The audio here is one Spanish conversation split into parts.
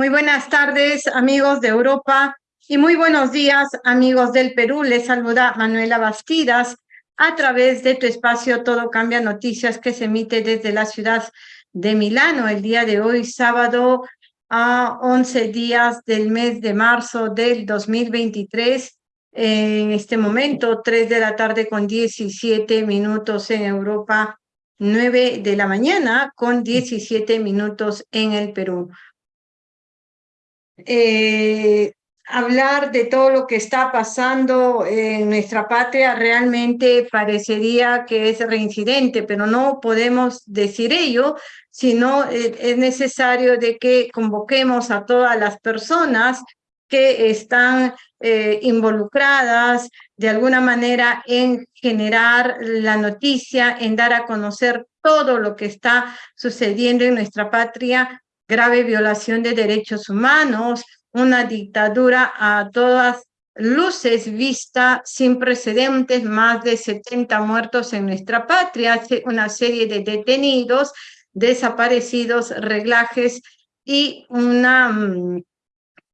Muy buenas tardes, amigos de Europa, y muy buenos días, amigos del Perú. Les saluda Manuela Bastidas a través de tu espacio Todo Cambia Noticias que se emite desde la ciudad de Milano el día de hoy, sábado a 11 días del mes de marzo del 2023. En este momento, 3 de la tarde con 17 minutos en Europa, 9 de la mañana con 17 minutos en el Perú. Eh, hablar de todo lo que está pasando en nuestra patria realmente parecería que es reincidente, pero no podemos decir ello, sino eh, es necesario de que convoquemos a todas las personas que están eh, involucradas de alguna manera en generar la noticia, en dar a conocer todo lo que está sucediendo en nuestra patria, grave violación de derechos humanos, una dictadura a todas luces vista sin precedentes, más de 70 muertos en nuestra patria, una serie de detenidos, desaparecidos, reglajes y una mm,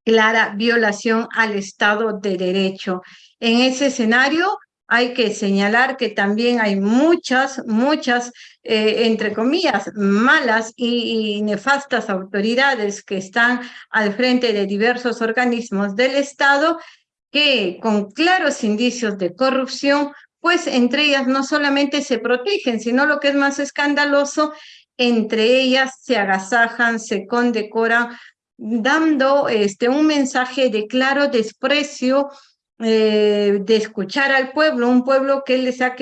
clara violación al Estado de Derecho. En ese escenario, hay que señalar que también hay muchas, muchas, eh, entre comillas, malas y, nefastas autoridades que están al frente de diversos organismos del Estado que con claros indicios de corrupción, pues entre ellas no solamente se protegen, sino lo que es más escandaloso, entre ellas se agasajan, se condecoran, dando este, un mensaje de claro desprecio eh, de escuchar al pueblo, un pueblo que les ha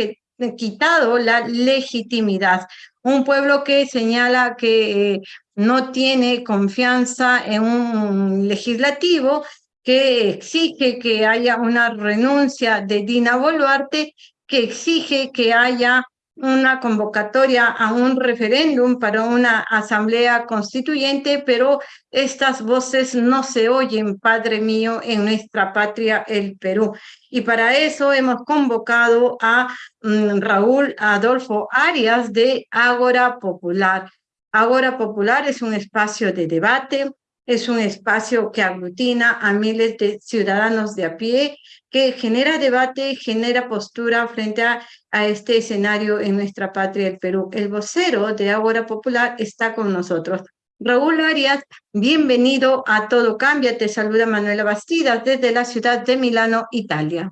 quitado la legitimidad, un pueblo que señala que eh, no tiene confianza en un legislativo, que exige que haya una renuncia de Dina Boluarte, que exige que haya una convocatoria a un referéndum para una asamblea constituyente, pero estas voces no se oyen, Padre mío, en nuestra patria, el Perú. Y para eso hemos convocado a mm, Raúl Adolfo Arias de Ágora Popular. Ágora Popular es un espacio de debate, es un espacio que aglutina a miles de ciudadanos de a pie, que genera debate, genera postura frente a, este escenario en nuestra patria, el Perú. El vocero de Ágora Popular está con nosotros. Raúl Arias, bienvenido a Todo Cambia. Te saluda Manuela Bastidas desde la ciudad de Milano, Italia.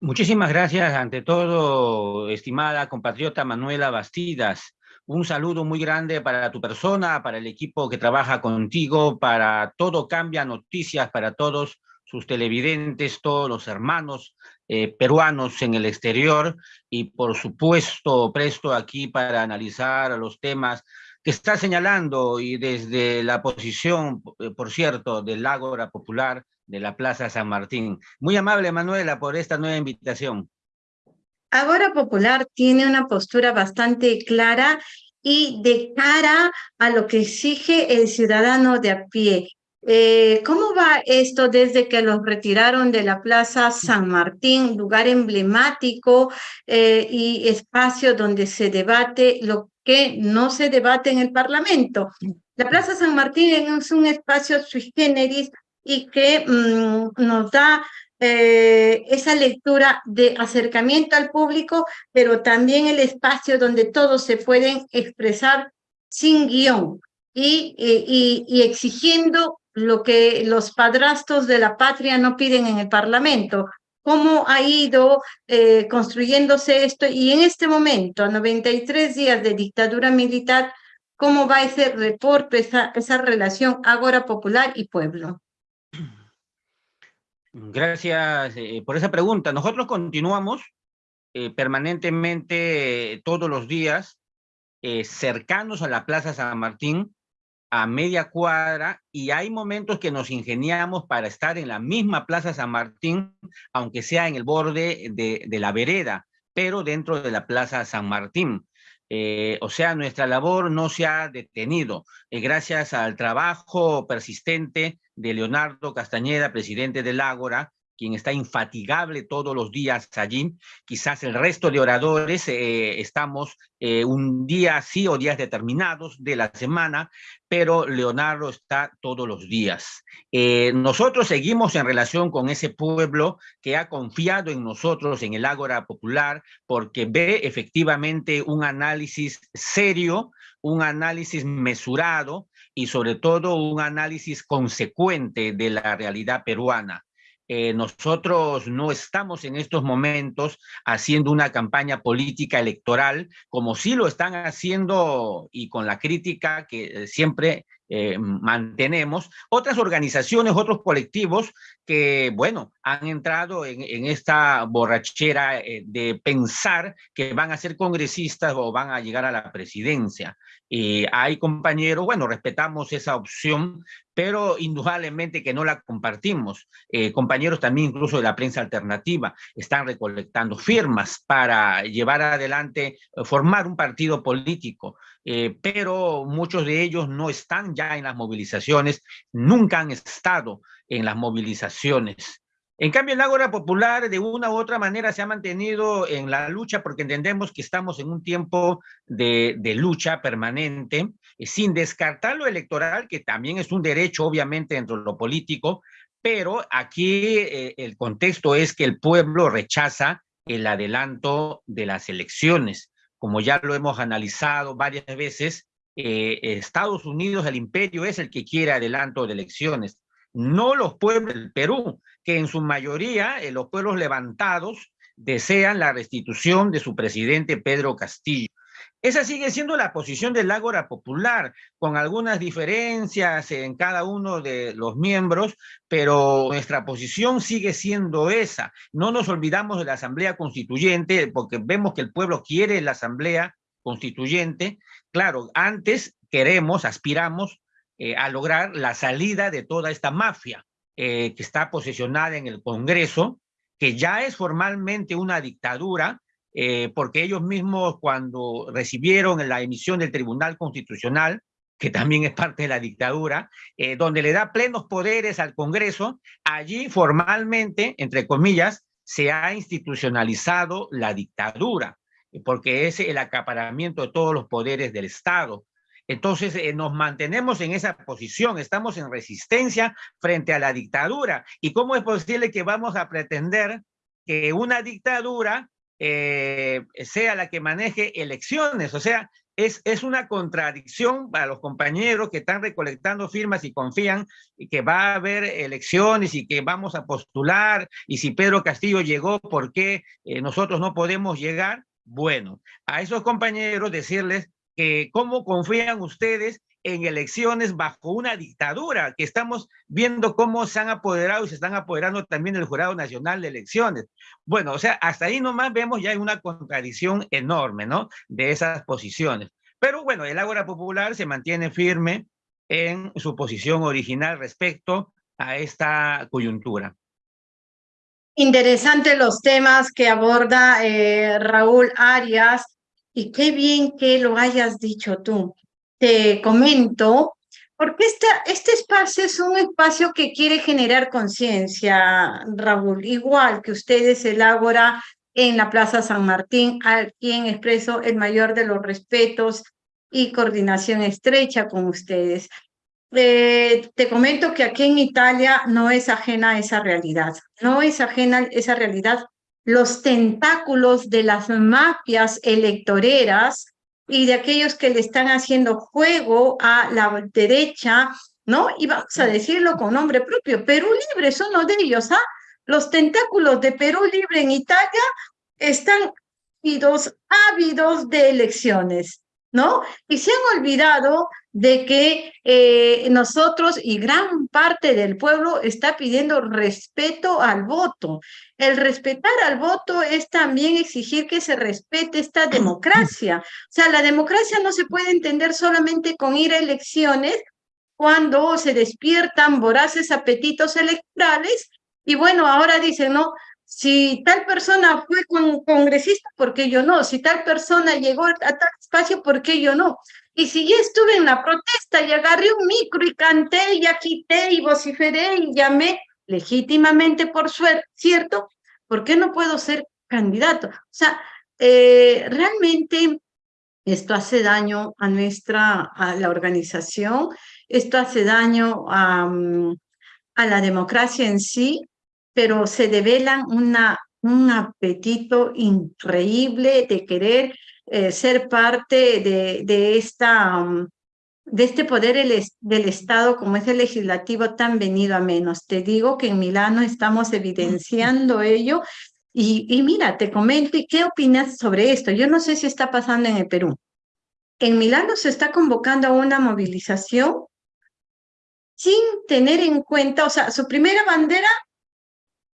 Muchísimas gracias, ante todo, estimada compatriota Manuela Bastidas. Un saludo muy grande para tu persona, para el equipo que trabaja contigo, para Todo Cambia Noticias, para todos sus televidentes, todos los hermanos eh, peruanos en el exterior y por supuesto presto aquí para analizar los temas que está señalando y desde la posición, eh, por cierto, del Ágora Popular de la Plaza San Martín. Muy amable, Manuela, por esta nueva invitación. Agora Popular tiene una postura bastante clara y de cara a lo que exige el ciudadano de a pie. Eh, ¿Cómo va esto desde que los retiraron de la Plaza San Martín, lugar emblemático eh, y espacio donde se debate lo que no se debate en el Parlamento? La Plaza San Martín es un espacio sui generis y que mm, nos da eh, esa lectura de acercamiento al público, pero también el espacio donde todos se pueden expresar sin guion y, y, exigiendo lo que los padrastros de la patria no piden en el Parlamento. ¿Cómo ha ido eh, construyéndose esto? Y en este momento, a 93 días de dictadura militar, ¿cómo va ese reporte, esa, esa relación Ágora Popular y Pueblo? Gracias eh, por esa pregunta. Nosotros continuamos eh, permanentemente eh, todos los días cercanos a la Plaza San Martín, a media cuadra, y hay momentos que nos ingeniamos para estar en la misma Plaza San Martín, aunque sea en el borde de, la vereda, pero dentro de la Plaza San Martín. Eh, o sea, nuestra labor no se ha detenido. Eh, gracias al trabajo persistente de Leonardo Castañeda, presidente del Ágora, quien está infatigable todos los días allí. Quizás el resto de oradores eh, estamos eh, un día sí o días determinados de la semana, pero Leonardo está todos los días. Eh, nosotros seguimos en relación con ese pueblo que ha confiado en nosotros, en el Ágora Popular, porque ve efectivamente un análisis serio, un análisis mesurado y sobre todo un análisis consecuente de la realidad peruana. Eh, nosotros no estamos en estos momentos haciendo una campaña política electoral como sí lo están haciendo y con la crítica que eh, siempre eh, mantenemos, otras organizaciones, otros colectivos que, bueno, han entrado en, esta borrachera de pensar que van a ser congresistas o van a llegar a la presidencia. Y hay compañeros, bueno, respetamos esa opción, pero indudablemente que no la compartimos. Eh, compañeros también incluso de la prensa alternativa están recolectando firmas para llevar adelante, eh, formar un partido político, eh, pero muchos de ellos no están ya en las movilizaciones, nunca han estado en las movilizaciones. En cambio, el Ágora Popular de una u otra manera se ha mantenido en la lucha porque entendemos que estamos en un tiempo de, lucha permanente, eh, sin descartar lo electoral, que también es un derecho, obviamente, dentro de lo político, pero aquí eh, el contexto es que el pueblo rechaza el adelanto de las elecciones. Como ya lo hemos analizado varias veces, eh, Estados Unidos, el imperio, es el que quiere adelanto de elecciones no los pueblos del Perú, que en su mayoría, eh, los pueblos levantados, desean la restitución de su presidente Pedro Castillo. Esa sigue siendo la posición del Ágora Popular, con algunas diferencias en cada uno de los miembros, pero nuestra posición sigue siendo esa. No nos olvidamos de la Asamblea Constituyente, porque vemos que el pueblo quiere la Asamblea Constituyente. Claro, antes queremos, aspiramos eh, a lograr la salida de toda esta mafia eh, que está posesionada en el Congreso, que ya es formalmente una dictadura, eh, porque ellos mismos cuando recibieron la emisión del Tribunal Constitucional, que también es parte de la dictadura, donde le da plenos poderes al Congreso, allí formalmente, entre comillas, se ha institucionalizado la dictadura, porque es el acaparamiento de todos los poderes del Estado. Entonces eh, nos mantenemos en esa posición, estamos en resistencia frente a la dictadura. ¿Y cómo es posible que vamos a pretender que una dictadura eh, sea la que maneje elecciones? O sea, es, es, una contradicción para los compañeros que están recolectando firmas y confían que va a haber elecciones y que vamos a postular y si Pedro Castillo llegó, ¿por qué eh, nosotros no podemos llegar? Bueno, a esos compañeros decirles cómo confían ustedes en elecciones bajo una dictadura, que estamos viendo cómo se han apoderado y se están apoderando también el Jurado Nacional de Elecciones. Bueno, o sea, hasta ahí nomás vemos ya una contradicción enorme, ¿no? De esas posiciones. Pero bueno, el Ágora Popular se mantiene firme en su posición original respecto a esta coyuntura. Interesante los temas que aborda eh, Raúl Arias y qué bien que lo hayas dicho tú. Te comento, porque este espacio es un espacio que quiere generar conciencia, Raúl, igual que ustedes elabora en la Plaza San Martín, a quien expreso el mayor de los respetos y coordinación estrecha con ustedes. Eh, te comento que aquí en Italia no es ajena esa realidad, no es ajena esa realidad los tentáculos de las mafias electoreras y de aquellos que le están haciendo juego a la derecha, ¿no? Y vamos a decirlo con nombre propio, Perú Libre son uno de ellos, ¿ah? Los tentáculos de Perú Libre en Italia están ávidos, ávidos de elecciones, ¿no? Y se han olvidado de que eh, nosotros y gran parte del pueblo está pidiendo respeto al voto. El respetar al voto es también exigir que se respete esta democracia. O sea, la democracia no se puede entender solamente con ir a elecciones cuando se despiertan voraces apetitos electorales y bueno, ahora dicen, no, si tal persona fue con, congresista, ¿por qué yo no? Si tal persona llegó a tal espacio, ¿por qué yo no? Y si ya estuve en la protesta y agarré un micro y canté y agité y vociferé y llamé legítimamente por suerte, ¿cierto? ¿Por qué no puedo ser candidato? O sea, eh, realmente esto hace daño a nuestra, a la organización, esto hace daño a, a la democracia en sí, pero se develan una, un apetito increíble de querer eh, ser parte de, de, esta, mm, de este poder del Estado como es el legislativo tan venido a menos. Te digo que en Milano estamos evidenciando ello y, y mira, te comento, ¿qué opinas sobre esto? Yo no sé si está pasando en el Perú. En Milano se está convocando a una movilización sin tener en cuenta, o sea, su primera bandera,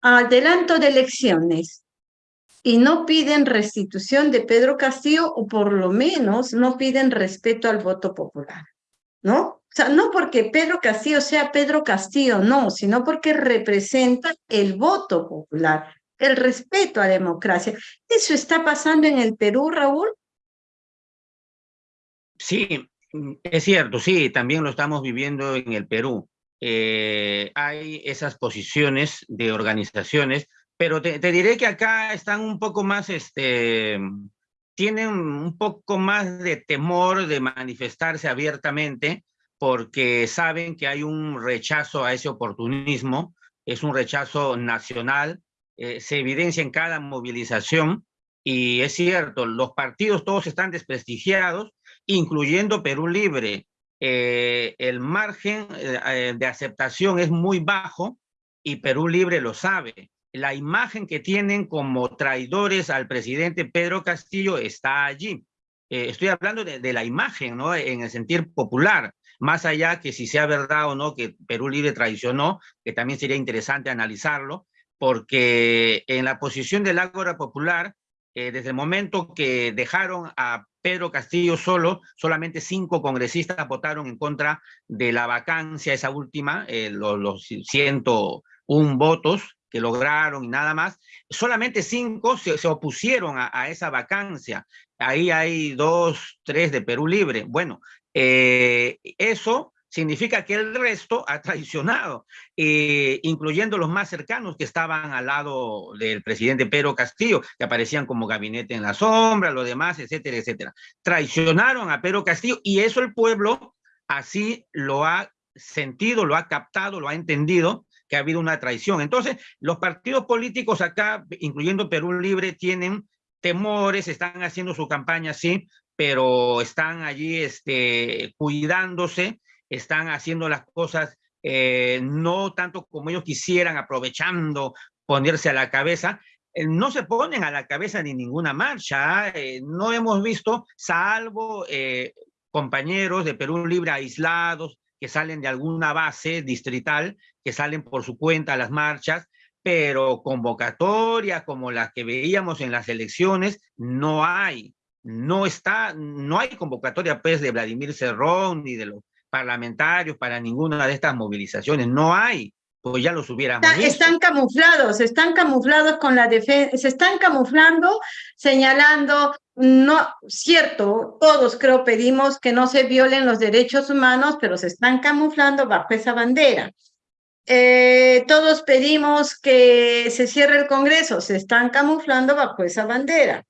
adelanto de elecciones, y no piden restitución de Pedro Castillo, o por lo menos no piden respeto al voto popular, ¿no? O sea, no porque Pedro Castillo sea Pedro Castillo, no, sino porque representa el voto popular el respeto a la democracia. ¿Eso está pasando en el Perú, Raúl? Sí, es cierto, sí, también lo estamos viviendo en el Perú. Eh, hay esas posiciones de organizaciones, pero te, diré que acá están un poco más, este, tienen un poco más de temor de manifestarse abiertamente porque saben que hay un rechazo a ese oportunismo, es un rechazo nacional, eh, se evidencia en cada movilización y es cierto, los partidos todos están desprestigiados, incluyendo Perú Libre. Eh, el margen eh, de aceptación es muy bajo y Perú Libre lo sabe. La imagen que tienen como traidores al presidente Pedro Castillo está allí. estoy hablando de, la imagen, ¿no? En el sentir popular, más allá que si sea verdad o no que Perú Libre traicionó, que también sería interesante analizarlo, porque en la posición del Ágora Popular, eh, desde el momento que dejaron a Pedro Castillo solo, solamente cinco congresistas votaron en contra de la vacancia, esa última, eh, los, los 101 votos que lograron y nada más, solamente cinco se, opusieron a, a, esa vacancia. Ahí hay dos, tres de Perú Libre. Bueno, eh, eso significa que el resto ha traicionado, eh, incluyendo los más cercanos que estaban al lado del presidente Pedro Castillo, que aparecían como gabinete en la sombra, lo demás, etcétera, etcétera. Traicionaron a Pedro Castillo y eso el pueblo así lo ha sentido, lo ha captado, lo ha entendido, que ha habido una traición. Entonces, los partidos políticos acá, incluyendo Perú Libre, tienen temores, están haciendo su campaña, sí, pero están allí este, cuidándose están haciendo las cosas eh, no tanto como ellos quisieran, aprovechando ponerse a la cabeza, eh, no se ponen a la cabeza ni ninguna marcha, eh, no hemos visto, salvo compañeros de Perú Libre aislados que salen de alguna base distrital, que salen por su cuenta a las marchas, pero convocatorias como las que veíamos en las elecciones no hay, no está, no hay convocatoria pues de Vladimir Cerrón ni de los parlamentarios para ninguna de estas movilizaciones. No hay, pues ya los hubiéramos Está, Están camuflados, están camuflados con la defensa, se están camuflando, señalando, no, cierto, todos creo pedimos que no se violen los derechos humanos, pero se están camuflando bajo esa bandera. Eh, todos pedimos que se cierre el Congreso, se están camuflando bajo esa bandera.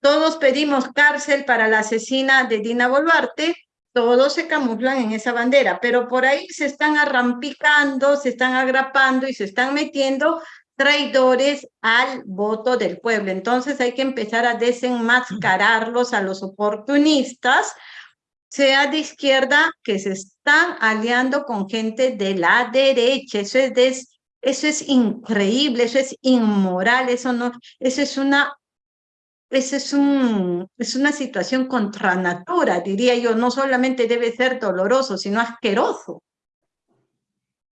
Todos pedimos cárcel para la asesina de Dina Boluarte, todos se camuflan en esa bandera, pero por ahí se están arrampicando, se están agrapando y se están metiendo traidores al voto del pueblo. Entonces hay que empezar a desenmascararlos a los oportunistas, sea de izquierda, que se están aliando con gente de la derecha. Eso es, eso es increíble, eso es inmoral, eso, no, eso es una esa es, un, es una situación contra natura, diría yo, no solamente debe ser doloroso, sino asqueroso.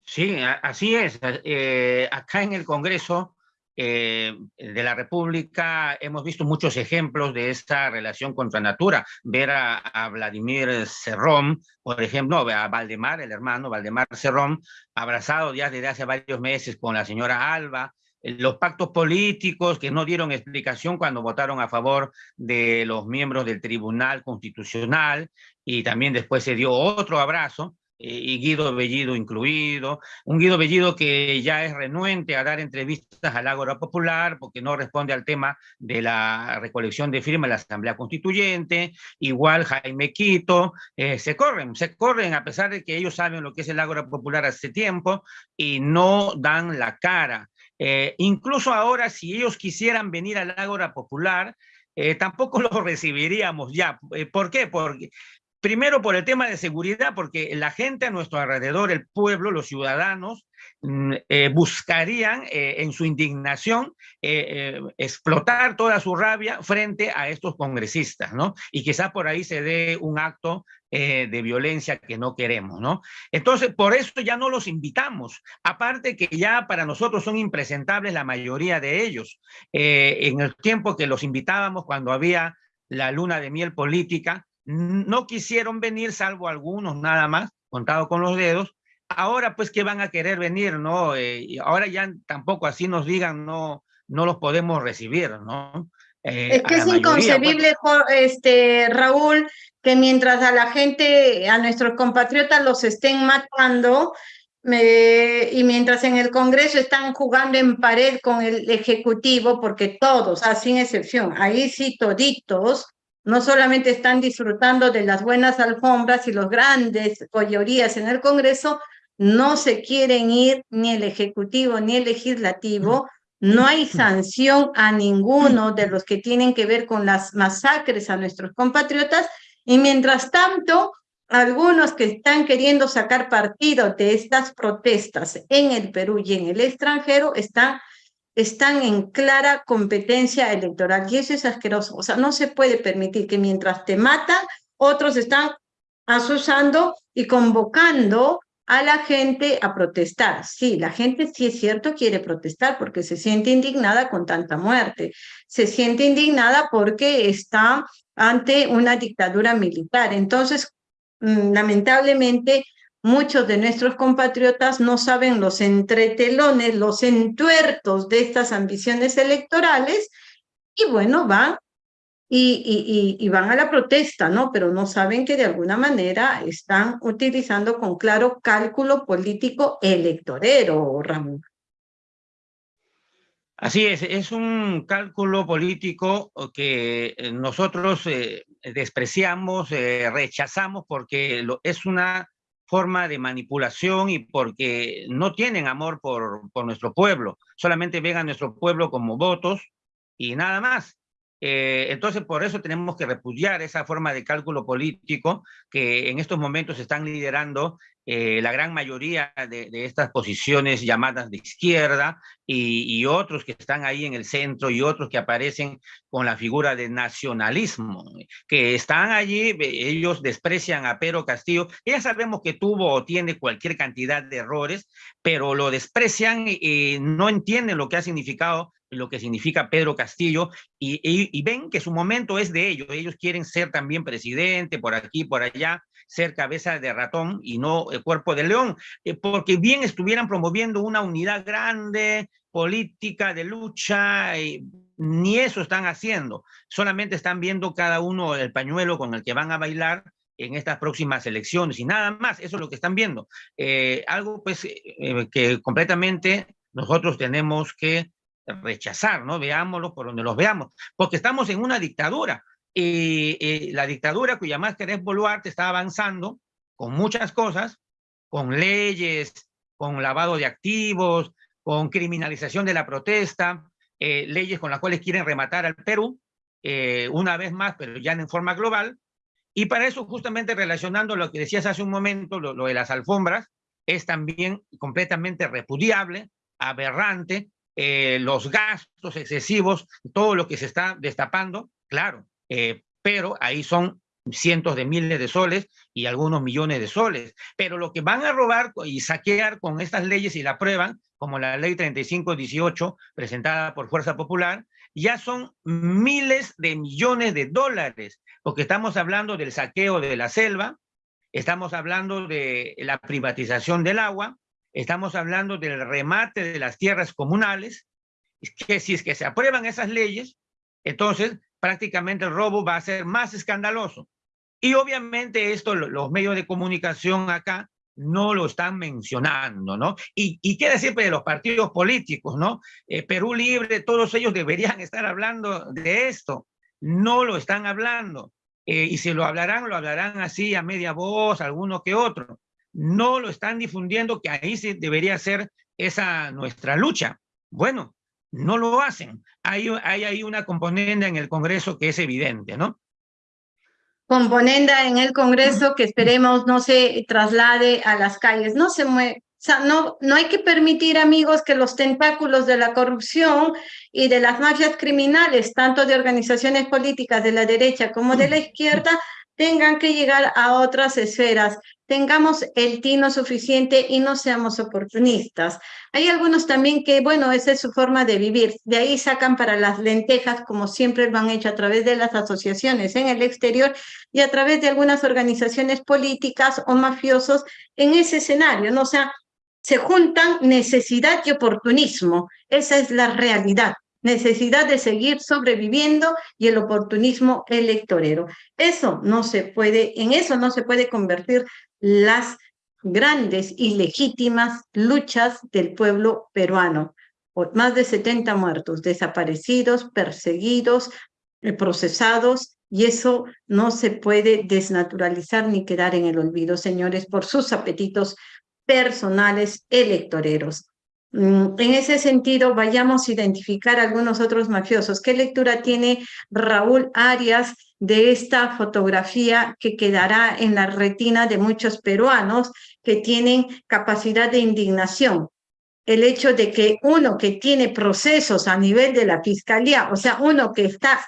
Sí, así es. Eh, acá en el Congreso eh, de la República hemos visto muchos ejemplos de esta relación contra natura. Ver a, a Vladimir Cerrón, por ejemplo, a Valdemar, el hermano Valdemar Cerrón, abrazado ya desde hace varios meses con la señora Alba, los pactos políticos que no dieron explicación cuando votaron a favor de los miembros del Tribunal Constitucional y también después se dio otro abrazo. eh, y Guido Bellido incluido, un Guido Bellido que ya es renuente a dar entrevistas al Ágora Popular porque no responde al tema de la recolección de firmas de la Asamblea Constituyente, igual Jaime Quito, eh, se corren, se corren a pesar de que ellos saben lo que es el Ágora Popular hace tiempo y no dan la cara. Eh, incluso ahora, si ellos quisieran venir al Ágora Popular, tampoco lo recibiríamos ya. ¿Por qué? Porque Primero por el tema de seguridad, porque la gente a nuestro alrededor, el pueblo, los ciudadanos, mm, eh, buscarían eh, en su indignación eh, explotar toda su rabia frente a estos congresistas, ¿no? Y quizás por ahí se dé un acto de violencia que no queremos, ¿no? Entonces, por eso ya no los invitamos. Aparte que ya para nosotros son impresentables la mayoría de ellos. en el tiempo que los invitábamos cuando había la luna de miel política, no quisieron venir, salvo algunos nada más, contado con los dedos. Ahora, pues, que van a querer venir, no? Eh, ahora ya tampoco así nos digan, no, no los podemos recibir, ¿no? Eh, es que es inconcebible, este, Raúl, que mientras a la gente, a nuestros compatriotas los estén matando, y mientras en el Congreso están jugando en pared con el Ejecutivo, porque todos, ah, sin excepción, ahí sí toditos, no solamente están disfrutando de las buenas alfombras y los grandes joyerías en el Congreso, no se quieren ir ni el Ejecutivo ni el Legislativo, no hay sanción a ninguno de los que tienen que ver con las masacres a nuestros compatriotas, y mientras tanto, algunos que están queriendo sacar partido de estas protestas en el Perú y en el extranjero están están en clara competencia electoral. Y eso es asqueroso. O sea, no se puede permitir que mientras te matan, otros están asusando y convocando a la gente a protestar. Sí, la gente sí es cierto quiere protestar porque se siente indignada con tanta muerte, se siente indignada porque está ante una dictadura militar. Entonces, mm, lamentablemente, Muchos de nuestros compatriotas no saben los entretelones, los entuertos de estas ambiciones electorales y bueno, van y, y, van a la protesta, ¿no? Pero no saben que de alguna manera están utilizando con claro cálculo político electorero, Ramón. Así es, es un cálculo político que eh, nosotros eh, despreciamos, eh, rechazamos porque es una forma de manipulación y porque no tienen amor por, por nuestro pueblo, solamente ven a nuestro pueblo como votos y nada más. Eh, entonces, por eso tenemos que repudiar esa forma de cálculo político que en estos momentos están liderando eh, la gran mayoría de, estas posiciones llamadas de izquierda y, otros que están ahí en el centro y otros que aparecen con la figura de nacionalismo, que están allí, ellos desprecian a Pedro Castillo, ya sabemos que tuvo o tiene cualquier cantidad de errores, pero lo desprecian y no entienden lo que ha significado lo que significa Pedro Castillo y, y, ven que su momento es de ellos. Ellos quieren ser también presidente por aquí, por allá, ser cabeza de ratón y no el cuerpo de león, eh, porque bien estuvieran promoviendo una unidad grande, política, de lucha, ni eso están haciendo. Solamente están viendo cada uno el pañuelo con el que van a bailar en estas próximas elecciones y nada más, eso es lo que están viendo. Eh, algo pues eh, que completamente nosotros tenemos que rechazar, ¿no? Veámoslo por donde los veamos, porque estamos en una dictadura y, la dictadura cuya máscara es Boluarte está avanzando con muchas cosas, con leyes, con lavado de activos, con criminalización de la protesta, eh, leyes con las cuales quieren rematar al Perú, eh, una vez más, pero ya en forma global. Y para eso, justamente relacionando lo que decías hace un momento, lo, lo de las alfombras, es también completamente repudiable, aberrante, eh, los gastos excesivos, todo lo que se está destapando, claro, eh, pero ahí son cientos de miles de soles y algunos millones de soles. Pero lo que van a robar y saquear con estas leyes y la prueban, como la ley 3518 presentada por Fuerza Popular, ya son miles de millones de dólares, porque estamos hablando del saqueo de la selva, estamos hablando de la privatización del agua, estamos hablando del remate de las tierras comunales, que si es que se aprueban esas leyes, entonces prácticamente el robo va a ser más escandaloso. Y obviamente esto, los medios de comunicación acá no lo están mencionando, ¿no? Y, y qué decir de los partidos políticos, ¿no? Eh, Perú Libre, todos ellos deberían estar hablando de esto, no lo están hablando. Eh, y si lo hablarán, lo hablarán así a media voz, alguno que otro. No lo están difundiendo, que ahí sí debería ser esa nuestra lucha. Bueno, no lo hacen. Hay, hay ahí una componente en el Congreso que es evidente, ¿no? Componenda en el Congreso que esperemos no se traslade a las calles. No se mueve. O sea, no, no hay que permitir, amigos, que los tentáculos de la corrupción y de las mafias criminales, tanto de organizaciones políticas de la derecha como de la izquierda, tengan que llegar a otras esferas tengamos el tino suficiente y no seamos oportunistas. Hay algunos también que, bueno, esa es su forma de vivir. De ahí sacan para las lentejas, como siempre lo han hecho a través de las asociaciones en el exterior y a través de algunas organizaciones políticas o mafiosos en ese escenario, ¿no? O sea, se juntan necesidad y oportunismo. Esa es la realidad necesidad de seguir sobreviviendo y el oportunismo electorero. Eso no se puede, en eso no se puede convertir las grandes y legítimas luchas del pueblo peruano. Más de 70 muertos, desaparecidos, perseguidos, eh, procesados, y eso no se puede desnaturalizar ni quedar en el olvido, señores, por sus apetitos personales electoreros. Mm, en ese sentido, vayamos a identificar algunos otros mafiosos. ¿Qué lectura tiene Raúl Arias de esta fotografía que quedará en la retina de muchos peruanos que tienen capacidad de indignación? El hecho de que uno que tiene procesos a nivel de la fiscalía, o sea, uno que está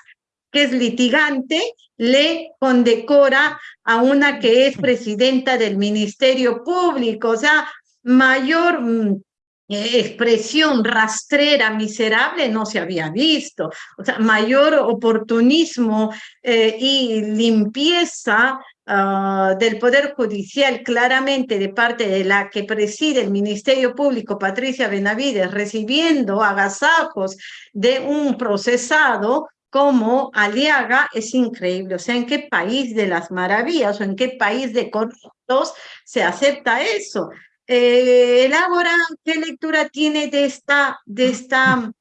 que es litigante, le condecora a una que es presidenta del Ministerio Público, o sea, mayor mm, expresión rastrera, miserable, no se había visto. O sea, mayor oportunismo eh, y limpieza ah, del Poder Judicial claramente de parte de la que preside el Ministerio Público, Patricia Benavides, recibiendo agasajos de un procesado como Aliaga es increíble. O sea, ¿en qué país de las maravillas o en qué país de corruptos se acepta eso? Eh, el Ágora, ¿qué lectura tiene de esta, de esta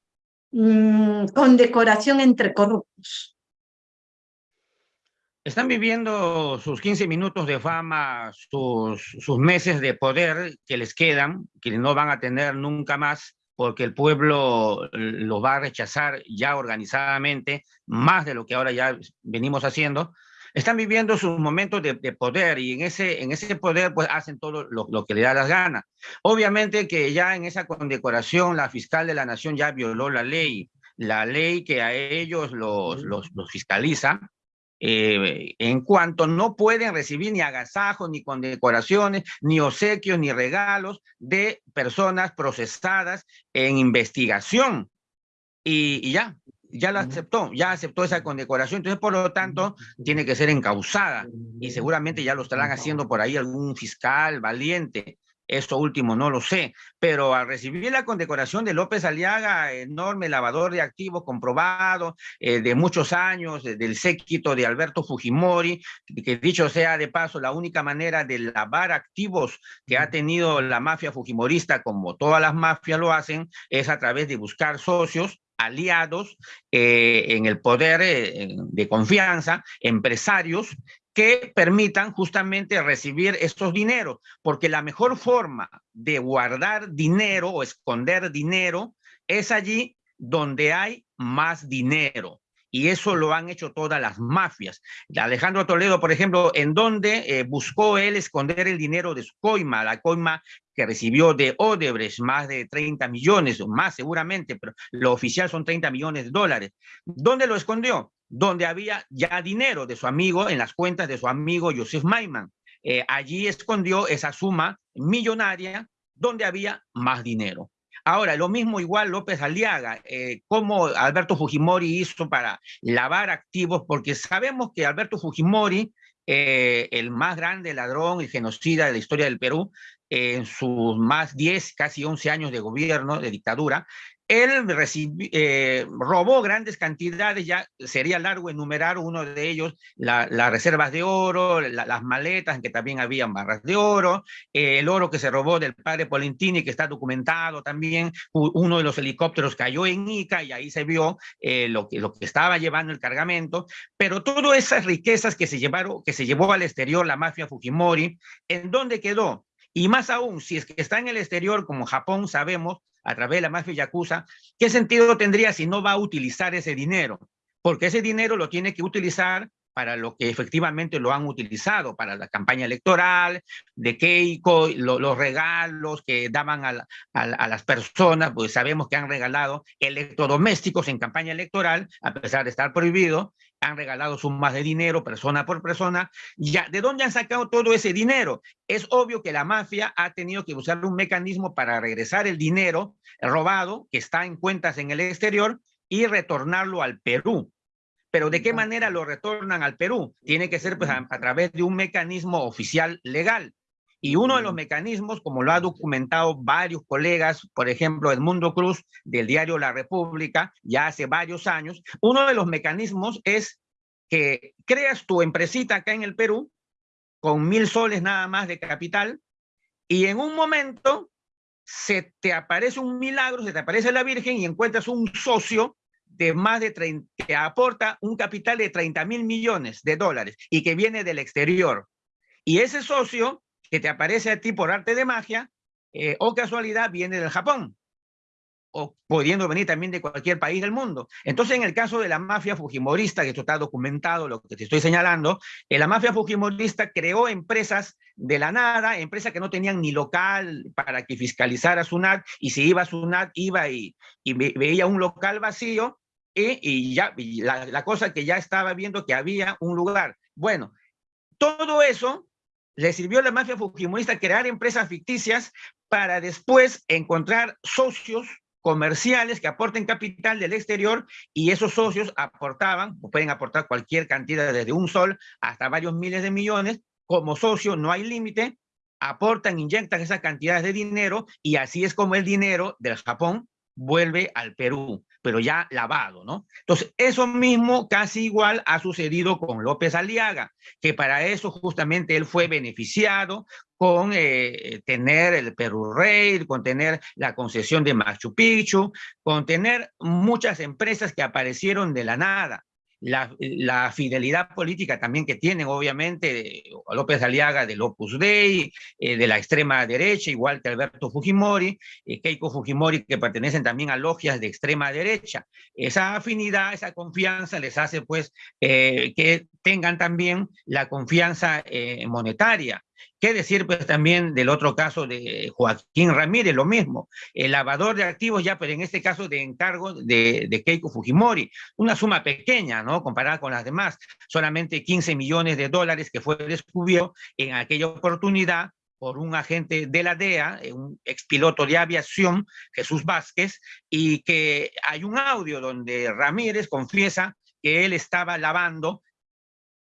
mm, condecoración entre corruptos? Están viviendo sus 15 minutos de fama, sus, sus meses de poder que les quedan, que no van a tener nunca más, porque el pueblo los va a rechazar ya organizadamente, más de lo que ahora ya venimos haciendo, están viviendo sus momentos de, poder y en ese, en ese poder pues hacen todo lo, que le da las ganas. Obviamente que ya en esa condecoración la fiscal de la nación ya violó la ley, la ley que a ellos los, los, fiscaliza, eh, en cuanto no pueden recibir ni agasajos, ni condecoraciones, ni obsequios, ni regalos de personas procesadas en investigación. Y, y ya, ya la aceptó, ya aceptó esa condecoración, entonces por lo tanto tiene que ser encausada y seguramente ya lo estarán haciendo por ahí algún fiscal valiente. Esto último no lo sé, pero al recibir la condecoración de López Aliaga, enorme lavador de activos comprobado eh, de muchos años, del séquito de Alberto Fujimori, que dicho sea de paso, la única manera de lavar activos que ha tenido la mafia fujimorista, como todas las mafias lo hacen, es a través de buscar socios aliados eh, en el poder eh, de confianza, empresarios que permitan justamente recibir estos dineros, porque la mejor forma de guardar dinero o esconder dinero es allí donde hay más dinero y eso lo han hecho todas las mafias. Alejandro Toledo, por ejemplo, en donde eh, buscó él esconder el dinero de su coima, la coima que recibió de Odebrecht, más de 30 millones, más seguramente, pero lo oficial son 30 millones de dólares. ¿Dónde lo escondió? Donde había ya dinero de su amigo, en las cuentas de su amigo Joseph Maiman. Eh, allí escondió esa suma millonaria donde había más dinero. Ahora, lo mismo igual López Aliaga, eh, cómo Alberto Fujimori hizo para lavar activos, porque sabemos que Alberto Fujimori, eh, el más grande ladrón y genocida de la historia del Perú, en sus más 10, casi 11 años de gobierno, de dictadura, él eh, robó grandes cantidades, ya sería largo enumerar uno de ellos, las reservas de oro, las maletas en que también habían barras de oro, eh, el oro que se robó del padre Polentini, que está documentado también, uno de los helicópteros cayó en Ica y ahí se vio eh, lo, que, lo que estaba llevando el cargamento, pero todas esas riquezas que se, llevaron, que se llevó al exterior la mafia Fujimori, ¿en dónde quedó? Y más aún, si es que está en el exterior, como Japón sabemos, a través de la mafia yakuza, ¿qué sentido tendría si no va a utilizar ese dinero? Porque ese dinero lo tiene que utilizar para lo que efectivamente lo han utilizado, para la campaña electoral, de Keiko, los regalos que daban a, a, las personas, pues sabemos que han regalado electrodomésticos en campaña electoral, a pesar de estar prohibido, han regalado sumas de dinero persona por persona. Ya, ¿De dónde han sacado todo ese dinero? Es obvio que la mafia ha tenido que usar un mecanismo para regresar el dinero robado que está en cuentas en el exterior y retornarlo al Perú. Pero ¿de qué manera lo retornan al Perú? Tiene que ser pues, a través de un mecanismo oficial legal. Y uno de los mecanismos, como lo ha documentado varios colegas, por ejemplo, Edmundo Cruz del diario La República, ya hace varios años, uno de los mecanismos es que creas tu empresita acá en el Perú con mil soles nada más de capital y en un momento se te aparece un milagro, se te aparece la Virgen y encuentras un socio de más de 30, que aporta un capital de 30 mil millones de dólares y que viene del exterior. Y ese socio que te aparece a ti por arte de magia, eh, o casualidad viene del Japón, o pudiendo venir también de cualquier país del mundo. Entonces, en el caso de la mafia fujimorista, que esto está documentado, lo que te estoy señalando, eh, la mafia fujimorista creó empresas de la nada, empresas que no tenían ni local para que fiscalizara SUNAT, y si iba a SUNAT, iba y, veía un local vacío, y, ya la cosa que ya estaba viendo que había un lugar. Bueno, todo eso le sirvió a la mafia fujimorista crear empresas ficticias para después encontrar socios comerciales que aporten capital del exterior y esos socios aportaban, pueden aportar cualquier cantidad desde un sol hasta varios miles de millones, como socio no hay límite, aportan, inyectan esas cantidades de dinero y así es como el dinero del Japón vuelve al Perú pero ya lavado, ¿no? Entonces, eso mismo casi igual ha sucedido con López Aliaga, que para eso justamente él fue beneficiado con eh, tener el Perú Rail, con tener la concesión de Machu Picchu, con tener muchas empresas que aparecieron de la nada la, fidelidad política también que tienen, obviamente, López Aliaga del Opus Dei, eh, de la extrema derecha, igual que Alberto Fujimori, eh, Keiko Fujimori, que pertenecen también a logias de extrema derecha. Esa afinidad, esa confianza les hace, pues, eh, que tengan también la confianza monetaria. ¿Qué decir pues también del otro caso de Joaquín Ramírez? Lo mismo, el lavador de activos ya, pero en este caso de encargo de, Keiko Fujimori, una suma pequeña, ¿no? Comparada con las demás, solamente 15 millones de dólares que fue descubierto en aquella oportunidad por un agente de la DEA, un expiloto de aviación, Jesús Vázquez, y que hay un audio donde Ramírez confiesa que él estaba lavando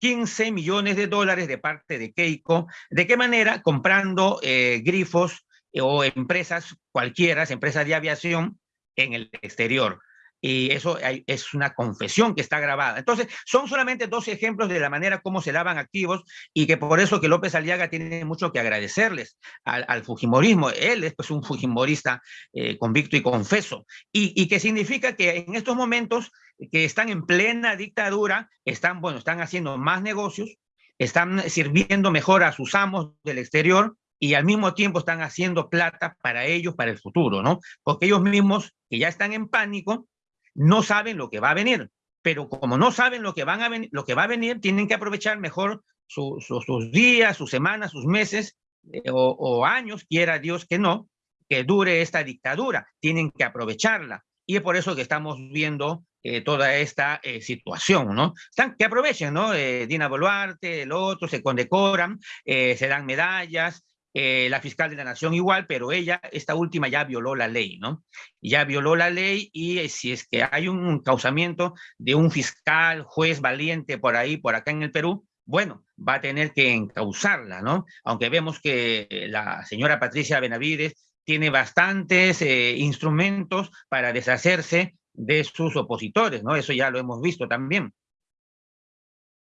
15 millones de dólares de parte de Keiko. ¿De qué manera? Comprando eh, grifos eh, o empresas cualquiera, empresas de aviación en el exterior. Y eso es una confesión que está grabada. Entonces, son solamente dos ejemplos de la manera como se lavan activos y que por eso que López Aliaga tiene mucho que agradecerles al, Fujimorismo. Él es pues un Fujimorista eh, convicto y confeso. Y, y que significa que en estos momentos que están en plena dictadura, están, bueno, están haciendo más negocios, están sirviendo mejor a sus amos del exterior y al mismo tiempo están haciendo plata para ellos, para el futuro, ¿no? Porque ellos mismos, que ya están en pánico, no saben lo que va a venir, pero como no saben lo que, van a lo que va a venir, tienen que aprovechar mejor sus días, sus semanas, sus meses eh, o, años, quiera Dios que no, que dure esta dictadura, tienen que aprovecharla. Y es por eso que estamos viendo eh, toda esta eh, situación, ¿no? Están, que aprovechen, ¿no? Dina Boluarte, el otro, se condecoran, se dan medallas, la fiscal de la nación igual, pero ella, esta última ya violó la ley, ¿no? Ya violó la ley y si es que hay un causamiento de un fiscal, juez valiente por ahí, por acá en el Perú, bueno, va a tener que encausarla, ¿no? Aunque vemos que la señora Patricia Benavides tiene bastantes eh, instrumentos para deshacerse de sus opositores, ¿no? Eso ya lo hemos visto también.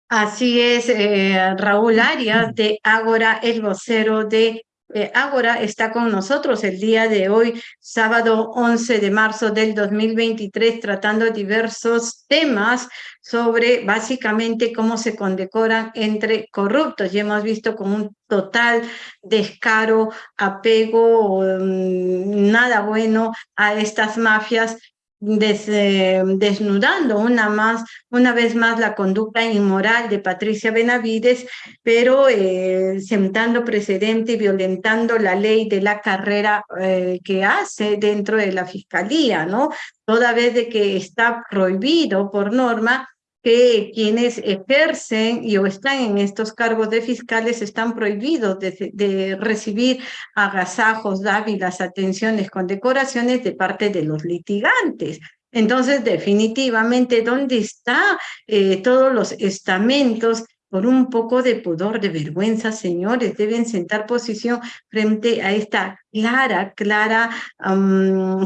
Así es, eh, Raúl Arias de Ágora, el vocero de eh, Ágora, está con nosotros el día de hoy, sábado 11 de marzo del 2023, tratando diversos temas sobre básicamente cómo se condecoran entre corruptos. Y hemos visto con un total descaro, apego, mm, nada bueno a estas mafias desnudando una, más, una vez más la conducta inmoral de Patricia Benavides, pero eh, sentando precedente y violentando la ley de la carrera eh, que hace dentro de la fiscalía, ¿no? Toda vez de que está prohibido por norma que quienes ejercen y o están en estos cargos de fiscales están prohibidos de, recibir agasajos, dávilas, atenciones, condecoraciones de parte de los litigantes. Entonces, definitivamente, ¿dónde están eh, todos los estamentos por un poco de pudor, de vergüenza, señores, deben sentar posición frente a esta clara, clara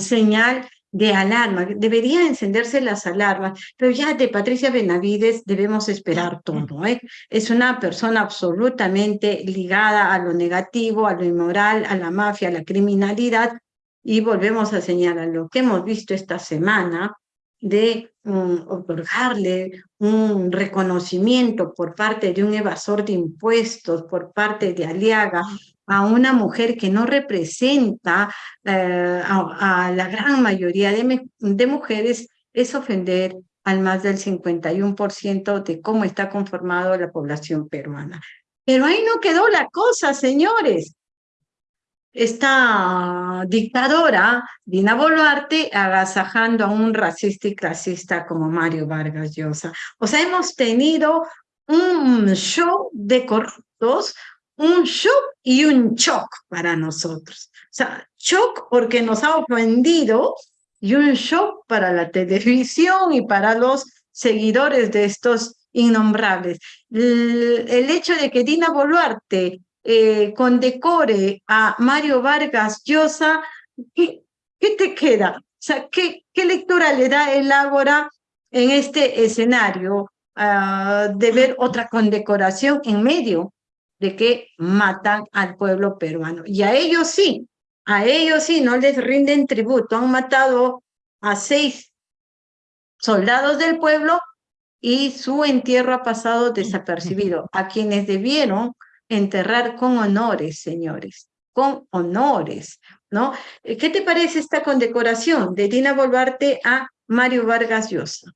señal de alarma, debería encenderse las alarmas, pero ya de Patricia Benavides debemos esperar todo. ¿eh? Es una persona absolutamente ligada a lo negativo, a lo inmoral, a la mafia, a la criminalidad, y volvemos a señalar lo que hemos visto esta semana de um, otorgarle un reconocimiento por parte de un evasor de impuestos, por parte de Aliaga, a una mujer que no representa eh, a, la gran mayoría de, de mujeres, es ofender al más del 51% de cómo está conformado la población peruana. Pero ahí no quedó la cosa, señores esta dictadora, Dina Boluarte, agasajando a un racista y clasista como Mario Vargas Llosa. O sea, hemos tenido un show de corruptos, un show y un shock para nosotros. O sea, shock porque nos ha ofendido y un shock para la televisión y para los seguidores de estos innombrables. El, hecho de que Dina Boluarte eh, condecore a Mario Vargas Llosa, ¿qué, ¿qué, te queda? O sea, ¿qué, ¿qué lectura le da el Ágora en este escenario ah, de ver otra condecoración en medio de que matan al pueblo peruano? Y a ellos sí, a ellos sí, no les rinden tributo. Han matado a seis soldados del pueblo y su entierro ha pasado desapercibido. A quienes debieron enterrar con honores, señores, con honores, ¿no? ¿Qué te parece esta condecoración de Dina Boluarte a Mario Vargas Llosa?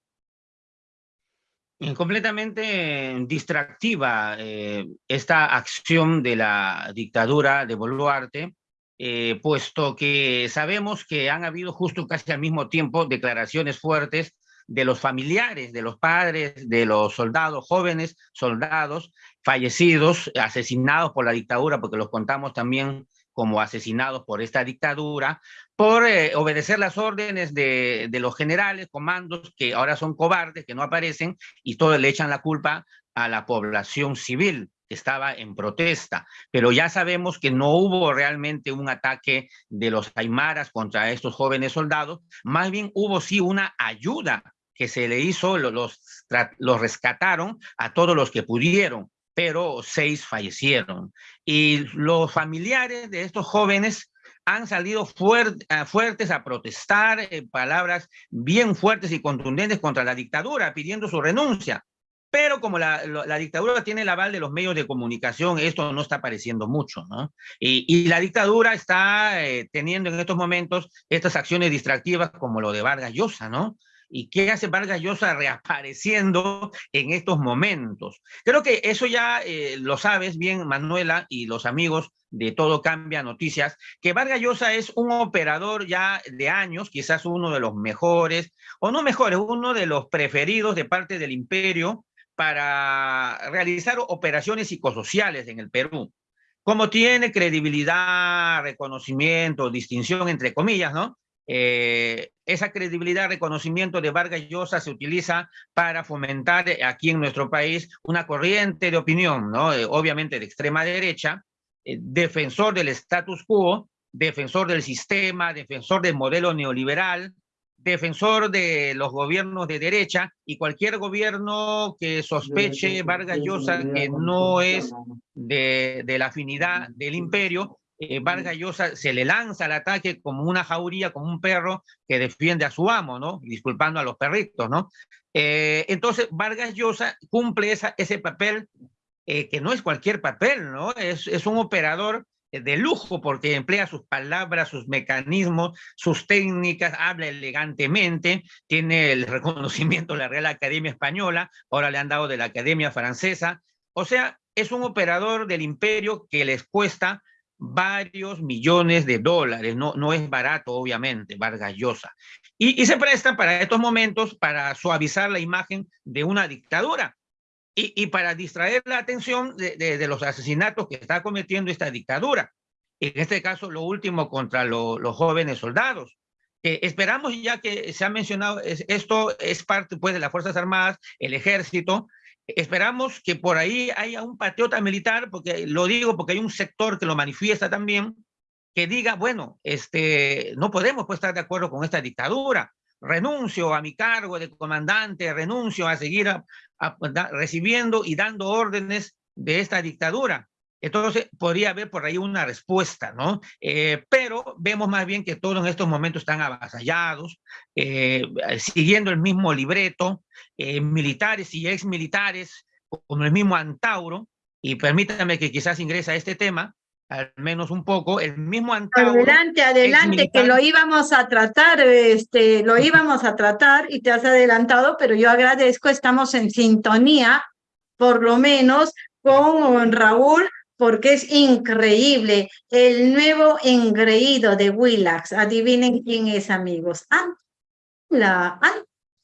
Completamente distractiva eh, esta acción de la dictadura de Boluarte, eh, puesto que sabemos que han habido justo casi al mismo tiempo declaraciones fuertes de los familiares, de los padres, de los soldados, jóvenes soldados fallecidos, asesinados por la dictadura, porque los contamos también como asesinados por esta dictadura, por eh, obedecer las órdenes de, de, los generales, comandos, que ahora son cobardes, que no aparecen, y todo le echan la culpa a la población civil que estaba en protesta. Pero ya sabemos que no hubo realmente un ataque de los aymaras contra estos jóvenes soldados, más bien hubo sí una ayuda que se le hizo, los, los rescataron a todos los que pudieron pero seis fallecieron. Y los familiares de estos jóvenes han salido eh, fuertes a protestar, eh, palabras bien fuertes y contundentes contra la dictadura, pidiendo su renuncia. Pero como la, dictadura tiene el aval de los medios de comunicación, esto no está apareciendo mucho, ¿no? Y, la dictadura está eh, teniendo en estos momentos estas acciones distractivas como lo de Vargas Llosa, ¿no? ¿Y qué hace Vargas Llosa reapareciendo en estos momentos? Creo que eso ya eh, lo sabes bien, Manuela, y los amigos de Todo Cambia Noticias, que Vargas Llosa es un operador ya de años, quizás uno de los mejores, o no mejores, uno de los preferidos de parte del imperio para realizar operaciones psicosociales en el Perú. Como tiene credibilidad, reconocimiento, distinción, entre comillas, ¿no? Eh, esa credibilidad, reconocimiento de Vargas Llosa se utiliza para fomentar eh, aquí en nuestro país una corriente de opinión, ¿no? Eh, obviamente de extrema derecha, defensor del status quo, defensor del sistema, defensor del modelo neoliberal, defensor de los gobiernos de derecha y cualquier gobierno que sospeche Vargas Llosa que no es de, de la afinidad del imperio, eh, Vargas Llosa se le lanza al ataque como una jauría, como un perro que defiende a su amo, ¿no? Disculpando a los perritos, ¿no? Eh, entonces, Vargas Llosa cumple esa, ese papel eh, que no es cualquier papel, ¿no? Es, es un operador de lujo porque emplea sus palabras, sus mecanismos, sus técnicas, habla elegantemente, tiene el reconocimiento de la Real Academia Española, ahora le han dado de la Academia Francesa, o sea, es un operador del imperio que les cuesta varios millones de dólares, no, no es barato obviamente, Vargas. Y, y se presta para estos momentos para suavizar la imagen de una dictadura y, y para distraer la atención de, de, los asesinatos que está cometiendo esta dictadura. En este caso, lo último contra lo, los jóvenes soldados. Eh, esperamos ya que se ha mencionado, es, esto es parte pues, de las Fuerzas Armadas, el ejército, esperamos que por ahí haya un patriota militar, porque lo digo porque hay un sector que lo manifiesta también, que diga, bueno, este, no podemos pues, estar de acuerdo con esta dictadura, renuncio a mi cargo de comandante, renuncio a seguir recibiendo y dando órdenes de esta dictadura. Entonces, podría haber por ahí una respuesta, ¿no? Eh, pero vemos más bien que todos en estos momentos están avasallados, eh, siguiendo el mismo libreto, eh, militares y exmilitares, como el mismo Antauro, y permítanme que quizás ingrese a este tema, al menos un poco, el mismo Antauro. Adelante, adelante, que lo íbamos a tratar, este, lo íbamos a tratar y te has adelantado, pero yo agradezco, estamos en sintonía, por lo menos, con Raúl, porque es increíble. El nuevo engreído de Willax. Adivinen quién es, amigos. Mala,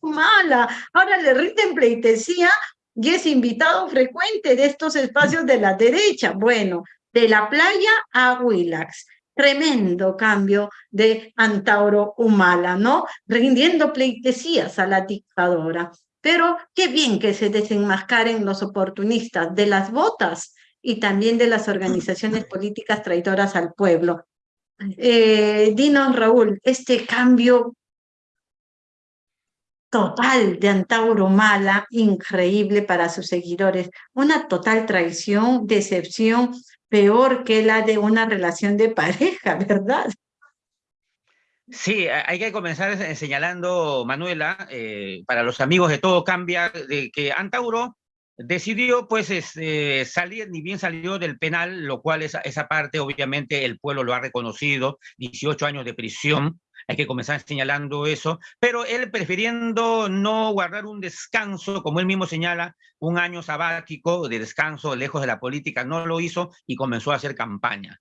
mala. Ahora le rinden pleitesía y es invitado frecuente de estos espacios de la derecha. Bueno, de la playa a Willax. Tremendo cambio de Antauro Humala, ¿no? Rindiendo pleitesías a la dictadora. Pero qué bien que se desenmascaren los oportunistas de las botas y también de las organizaciones políticas traidoras al pueblo. Eh, dinos, Raúl, este cambio total de Antauro Mala, increíble para sus seguidores, una total traición, decepción, peor que la de una relación de pareja, ¿verdad? Sí, hay que comenzar señalando, Manuela, eh, para los amigos de Todo Cambia, de que Antauro decidió pues este, salir, ni bien salió del penal, lo cual esa, esa parte obviamente el pueblo lo ha reconocido, 18 años de prisión, hay que comenzar señalando eso, pero él prefiriendo no guardar un descanso, como él mismo señala, un año sabático de descanso lejos de la política, no lo hizo y comenzó a hacer campaña.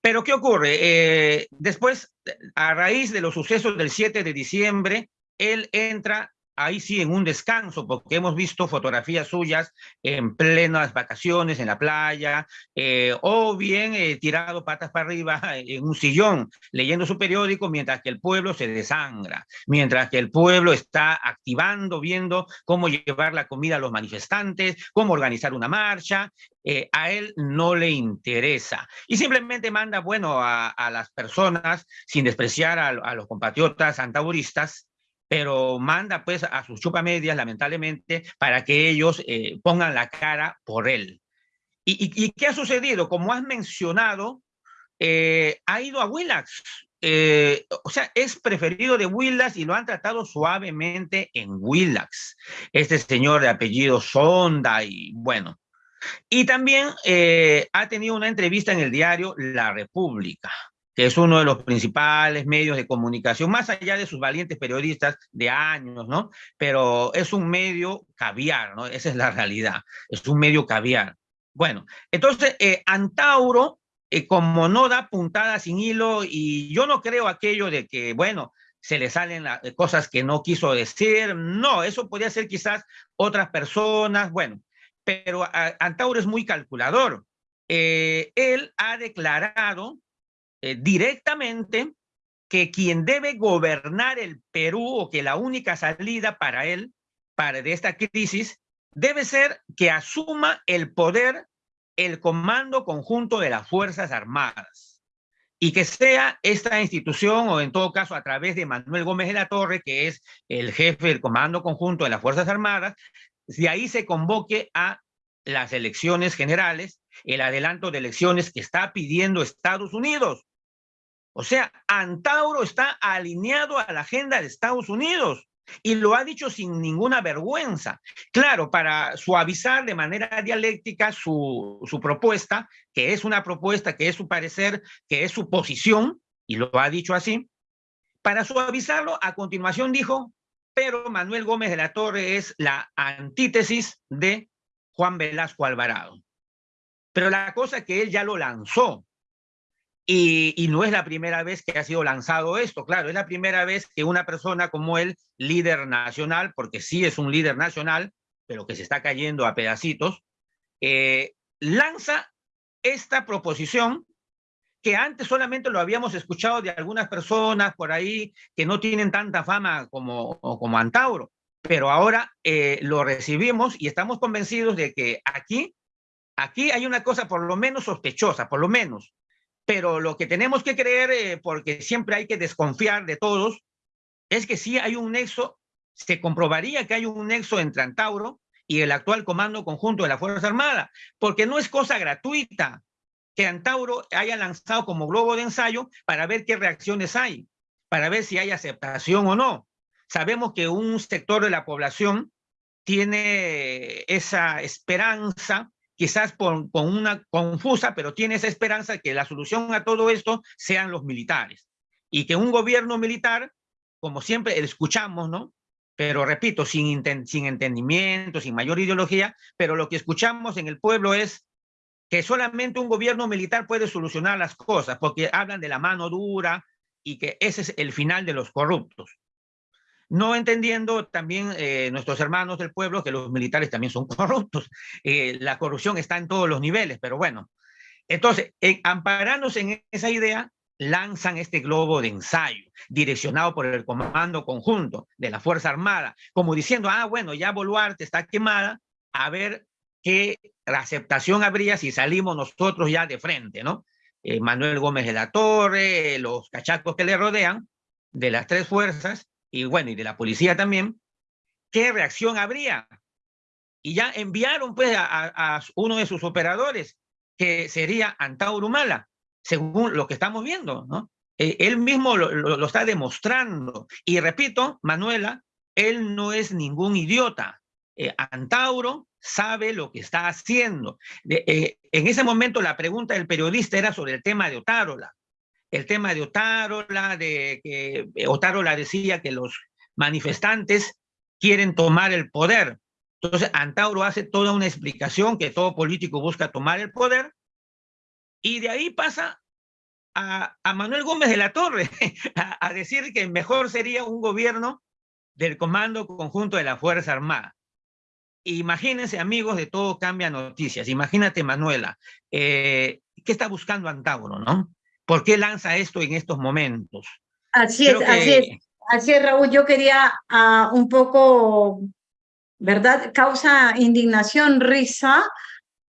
Pero ¿qué ocurre? Eh, después, a raíz de los sucesos del 7 de diciembre, él entra ahí sí en un descanso, porque hemos visto fotografías suyas en plenas vacaciones en la playa, eh, o bien eh, tirado patas para arriba en un sillón, leyendo su periódico, mientras que el pueblo se desangra, mientras que el pueblo está activando, viendo cómo llevar la comida a los manifestantes, cómo organizar una marcha, eh, a él no le interesa. Y simplemente manda, bueno, a, las personas, sin despreciar a, a los compatriotas antauristas, pero manda pues a sus chupamedias, lamentablemente, para que ellos eh, pongan la cara por él. ¿Y, qué ha sucedido? Como has mencionado, eh, ha ido a Willax. Eh, o sea, es preferido de Willax y lo han tratado suavemente en Willax. Este señor de apellido Sonda y bueno. Y también ha tenido una entrevista en el diario La República que es uno de los principales medios de comunicación, más allá de sus valientes periodistas de años, ¿no? Pero es un medio caviar, ¿no? Esa es la realidad, es un medio caviar. Bueno, entonces, eh, Antauro, eh, como no da puntada sin hilo, y yo no creo aquello de que, bueno, se le salen eh, cosas que no quiso decir, no, eso podría ser quizás otras personas, bueno, pero Antauro es muy calculador. Él ha declarado eh, directamente que quien debe gobernar el Perú o que la única salida para él, para de esta crisis, debe ser que asuma el poder el Comando Conjunto de las Fuerzas Armadas. y que sea esta institución, o en todo caso a través de Manuel Gómez de la Torre, que es el jefe del Comando Conjunto de las Fuerzas Armadas, de ahí se convoque a las elecciones generales, el adelanto de elecciones que está pidiendo Estados Unidos. O sea, Antauro está alineado a la agenda de Estados Unidos y lo ha dicho sin ninguna vergüenza. Claro, para suavizar de manera dialéctica su, su propuesta, que es una propuesta, que es su parecer, que es su posición, y lo ha dicho así, para suavizarlo, a continuación dijo, pero Manuel Gómez de la Torre es la antítesis de Juan Velasco Alvarado. Pero la cosa es que él ya lo lanzó, y, no es la primera vez que ha sido lanzado esto, claro, es la primera vez que una persona como él, líder nacional, porque sí es un líder nacional, pero que se está cayendo a pedacitos, eh, lanza esta proposición que antes solamente lo habíamos escuchado de algunas personas por ahí que no tienen tanta fama como, como Antauro, pero ahora eh, lo recibimos y estamos convencidos de que aquí, aquí hay una cosa por lo menos sospechosa, por lo menos, pero lo que tenemos que creer, eh, porque siempre hay que desconfiar de todos, es que sí hay un nexo, se comprobaría que hay un nexo entre Antauro y el actual Comando Conjunto de la Fuerza Armada, porque no es cosa gratuita que Antauro haya lanzado como globo de ensayo para ver qué reacciones hay, para ver si hay aceptación o no. Sabemos que un sector de la población tiene esa esperanza quizás con, una confusa, pero tiene esa esperanza que la solución a todo esto sean los militares. Y que un gobierno militar, como siempre escuchamos, ¿no? Pero repito, sin, sin entendimiento, sin mayor ideología, pero lo que escuchamos en el pueblo es que solamente un gobierno militar puede solucionar las cosas, porque hablan de la mano dura y que ese es el final de los corruptos no entendiendo también eh, nuestros hermanos del pueblo que los militares también son corruptos. Eh, la corrupción está en todos los niveles, pero bueno. Entonces, amparándose en esa idea, lanzan este globo de ensayo, direccionado por el Comando Conjunto de la Fuerza Armada, como diciendo, ah, bueno, ya Boluarte está quemada, a ver qué aceptación habría si salimos nosotros ya de frente, ¿no? Eh, Manuel Gómez de la Torre, los cachacos que le rodean, de las tres fuerzas, y bueno, y de la policía también, ¿qué reacción habría? Y ya enviaron pues a, uno de sus operadores, que sería Antauro Humala, según lo que estamos viendo, ¿no? Eh, él mismo lo, está demostrando. Y repito, Manuela, él no es ningún idiota. Eh, Antauro sabe lo que está haciendo. Eh, en ese momento la pregunta del periodista era sobre el tema de Otárola el tema de Otárola, de que eh, Otárola decía que los manifestantes quieren tomar el poder. Entonces, Antauro hace toda una explicación que todo político busca tomar el poder, y de ahí pasa a, Manuel Gómez de la Torre a, a, decir que mejor sería un gobierno del Comando Conjunto de la Fuerza Armada. Imagínense, amigos, de todo cambia noticias. Imagínate, Manuela, eh, ¿qué está buscando Antauro, no? ¿Por qué lanza esto en estos momentos? Así es, así es. Así es, Raúl. Yo quería uh, un poco, ¿verdad? Causa indignación, risa,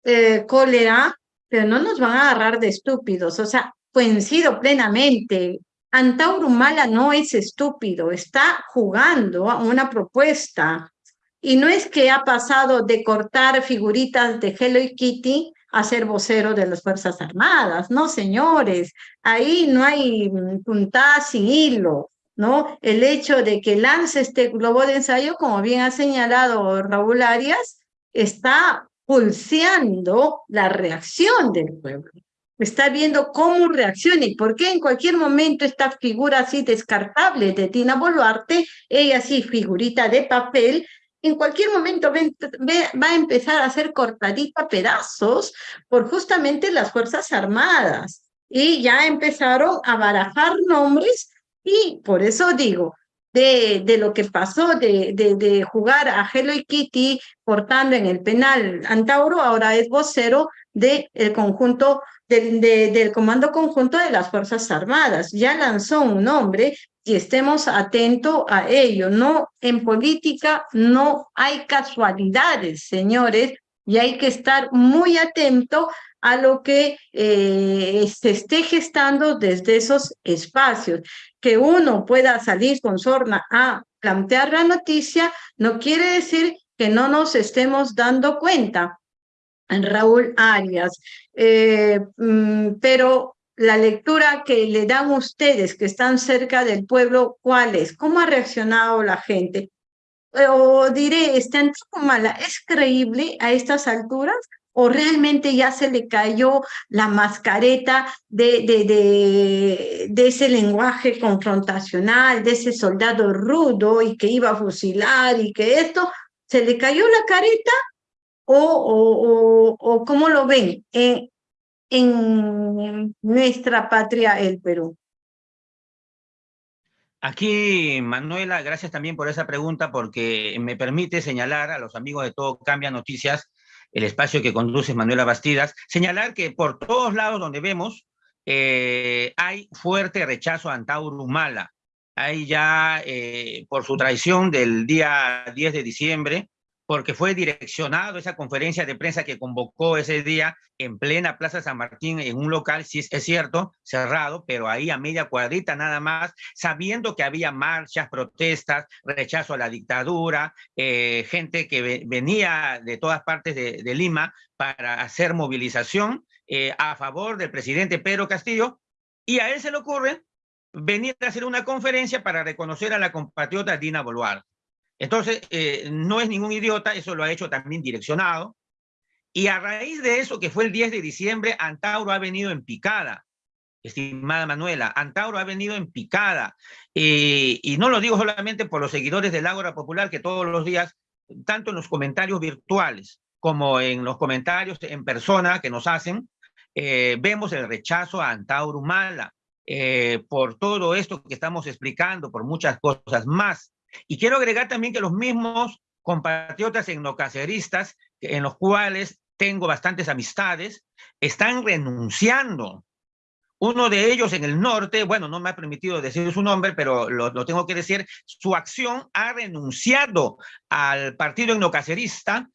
eh, cólera, pero no nos van a agarrar de estúpidos. O sea, coincido plenamente. Antauro Mala no es estúpido, está jugando a una propuesta. Y no es que ha pasado de cortar figuritas de Hello Kitty a ser vocero de las Fuerzas Armadas. No, señores, ahí no hay puntada sin hilo, ¿no? El hecho de que lance este globo de ensayo, como bien ha señalado Raúl Arias, está pulseando la reacción del pueblo. Está viendo cómo reacciona y por qué en cualquier momento esta figura así descartable de Tina Boluarte, ella sí figurita de papel, en cualquier momento va a empezar a ser cortadita pedazos por justamente las Fuerzas Armadas. Y ya empezaron a barajar nombres y por eso digo, de, lo que pasó de, de, de jugar a Hello Kitty portando en el penal Antauro, ahora es vocero del conjunto del, del Comando Conjunto de las Fuerzas Armadas. Ya lanzó un nombre y estemos atentos a ello. No, en política no hay casualidades, señores, y hay que estar muy atento a lo que eh, se esté gestando desde esos espacios. Que uno pueda salir con sorna a plantear la noticia no quiere decir que no nos estemos dando cuenta. Raúl Arias, eh, mm, pero la lectura que le dan ustedes que están cerca del pueblo, ¿cuál es? ¿Cómo ha reaccionado la gente? Eh, o diré, ¿está en mala? ¿Es creíble a estas alturas? ¿O realmente ya se le cayó la mascareta de, de, de, ese lenguaje confrontacional, de ese soldado rudo y que iba a fusilar y que esto, ¿se le cayó la careta o, o, cómo lo ven en, en nuestra patria, el Perú? Aquí, Manuela, gracias también por esa pregunta, porque me permite señalar a los amigos de Todo Cambia Noticias, el espacio que conduce Manuela Bastidas, señalar que por todos lados donde vemos eh, hay fuerte rechazo a Antauro Humala. Hay ya, eh, por su traición del día 10 de diciembre, porque fue direccionado esa conferencia de prensa que convocó ese día en plena Plaza San Martín, en un local, sí es cierto, cerrado, pero ahí a media cuadrita nada más, sabiendo que había marchas, protestas, rechazo a la dictadura, eh, gente que venía de todas partes de, Lima para hacer movilización eh, a favor del presidente Pedro Castillo, y a él se le ocurre venir a hacer una conferencia para reconocer a la compatriota Dina Boluarte. Entonces, eh, no es ningún idiota, eso lo ha hecho también direccionado. Y a raíz de eso, que fue el 10 de diciembre, Antauro ha venido en picada, estimada Manuela. Antauro ha venido en picada. Eh, y no lo digo solamente por los seguidores del Ágora Popular, que todos los días, tanto en los comentarios virtuales como en los comentarios en persona que nos hacen, eh, vemos el rechazo a Antauro Mala. por todo esto que estamos explicando, por muchas cosas más. Y quiero agregar también que los mismos compatriotas etnocaceristas, en los cuales tengo bastantes amistades, están renunciando. Uno de ellos en el norte, bueno, no me ha permitido decir su nombre, pero lo, tengo que decir, su acción ha renunciado al partido etnocacerista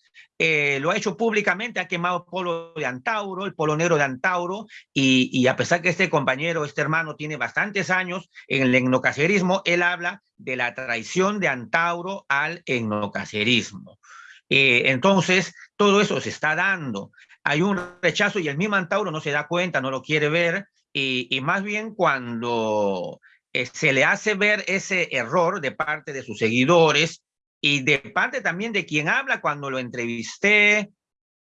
eh, lo ha hecho públicamente, ha quemado el polo de Antauro, el polo negro de Antauro, y, a pesar que este compañero, este hermano, tiene bastantes años en el etnocacerismo, él habla de la traición de Antauro al etnocacerismo. Eh, entonces, todo eso se está dando. Hay un rechazo y el mismo Antauro no se da cuenta, no lo quiere ver, y, más bien cuando eh, se le hace ver ese error de parte de sus seguidores, y de parte también de quien habla cuando lo entrevisté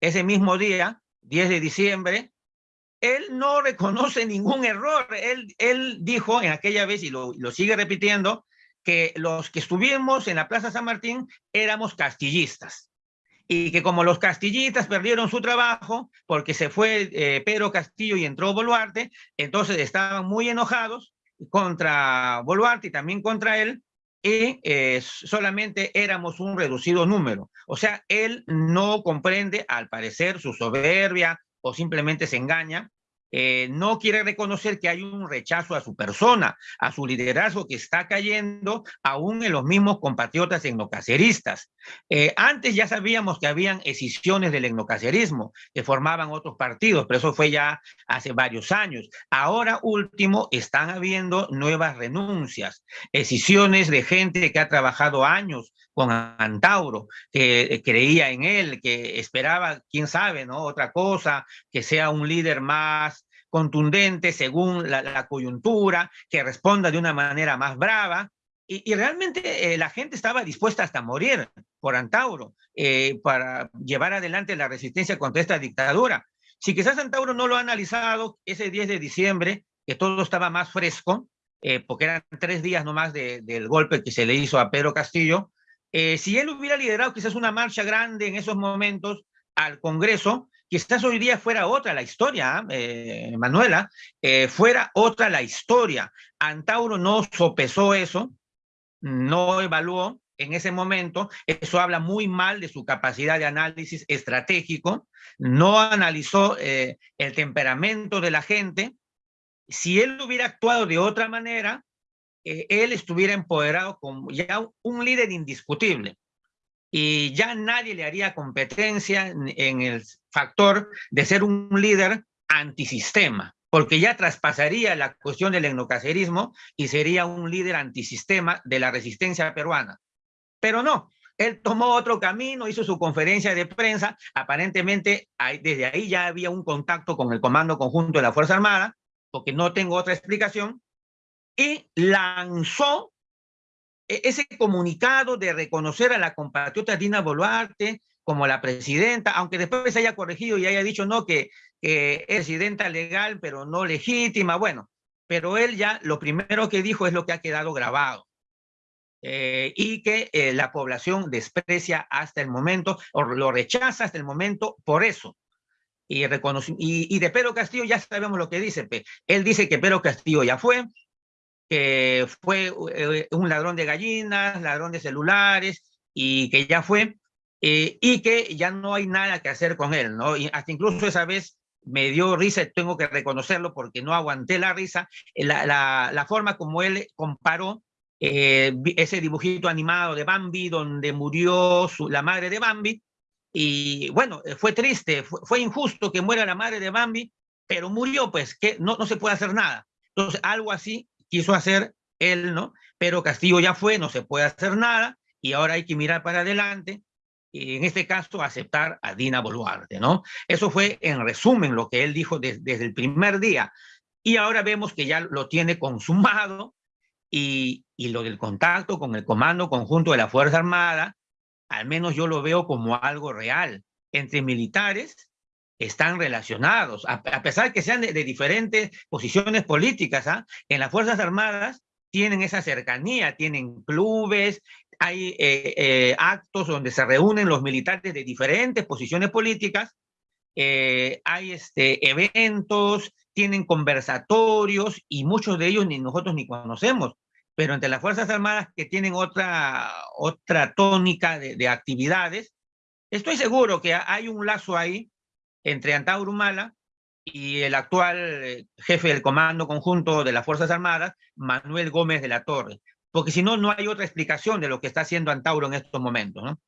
ese mismo día, 10 de diciembre, él no reconoce ningún error. Él, él dijo en aquella vez, y lo, lo sigue repitiendo, que los que estuvimos en la Plaza San Martín éramos castillistas y que como los castillistas perdieron su trabajo porque se fue eh, Pedro Castillo y entró Boluarte, entonces estaban muy enojados contra Boluarte y también contra él, y eh, solamente éramos un reducido número. O sea, él no comprende, al parecer, su soberbia o simplemente se engaña eh, no quiere reconocer que hay un rechazo a su persona, a su liderazgo que está cayendo aún en los mismos compatriotas etnocaceristas. Eh, antes ya sabíamos que habían escisiones del etnocacerismo, que formaban otros partidos, pero eso fue ya hace varios años. Ahora último están habiendo nuevas renuncias, escisiones de gente que ha trabajado años con Antauro, que creía en él, que esperaba, quién sabe, ¿no? Otra cosa, que sea un líder más contundente según la, coyuntura, que responda de una manera más brava. Y, realmente eh, la gente estaba dispuesta hasta morir por Antauro eh, para llevar adelante la resistencia contra esta dictadura. Si quizás Antauro no lo ha analizado ese 10 de diciembre, que todo estaba más fresco, eh, porque eran tres días nomás del golpe que se le hizo a Pedro Castillo, si él hubiera liderado quizás una marcha grande en esos momentos al Congreso, quizás hoy día fuera otra la historia, ¿ah? eh, Manuela, eh, fuera otra la historia. Antauro no sopesó eso, no evaluó en ese momento, eso habla muy mal de su capacidad de análisis estratégico, no analizó eh, el temperamento de la gente. Si él hubiera actuado de otra manera, él estuviera empoderado como ya un líder indiscutible. y ya nadie le haría competencia en el factor de ser un líder antisistema, porque ya traspasaría la cuestión del etnocacerismo y sería un líder antisistema de la resistencia peruana. Pero no, él tomó otro camino, hizo su conferencia de prensa, aparentemente desde ahí ya había un contacto con el Comando Conjunto de la Fuerza Armada, porque no tengo otra explicación, y lanzó e, ese comunicado de reconocer a la compatriota Dina Boluarte como la presidenta, aunque después se haya corregido y haya dicho no, que, es presidenta legal, pero no legítima, bueno, pero él ya lo primero que dijo es lo que ha quedado grabado. Eh, y que eh, la población desprecia hasta el momento, o lo rechaza hasta el momento por eso. Y, y, y de Pedro Castillo ya sabemos lo que dice. Él dice que Pedro Castillo ya fue, que fue eh, un ladrón de gallinas, ladrón de celulares, y que ya fue, eh, y que ya no hay nada que hacer con él, ¿no? Y hasta incluso esa vez me dio risa, tengo que reconocerlo porque no aguanté la risa, eh, la, la, forma como él comparó ese dibujito animado de Bambi, donde murió su, la madre de Bambi, y bueno, fue triste, fue, fue, injusto que muera la madre de Bambi, pero murió, pues, que no, no se puede hacer nada. Entonces, algo así quiso hacer él, ¿no? Pero Castillo ya fue, no se puede hacer nada y ahora hay que mirar para adelante y en este caso aceptar a Dina Boluarte, ¿no? Eso fue en resumen lo que él dijo desde el primer día y ahora vemos que ya lo tiene consumado y, y lo del contacto con el Comando Conjunto de la Fuerza Armada, al menos yo lo veo como algo real entre militares están relacionados, a, pesar que sean de, diferentes posiciones políticas, ¿ah? en las Fuerzas Armadas tienen esa cercanía, tienen clubes, hay eh, eh, actos donde se reúnen los militares de diferentes posiciones políticas, eh, hay este, eventos, tienen conversatorios y muchos de ellos ni nosotros ni conocemos, pero entre las Fuerzas Armadas que tienen otra, otra tónica de, de actividades, estoy seguro que hay un lazo ahí entre Antauro Humala y el actual eh, jefe del Comando Conjunto de las Fuerzas Armadas, Manuel Gómez de la Torre. Porque si no, no hay otra explicación de lo que está haciendo Antauro en estos momentos, ¿no?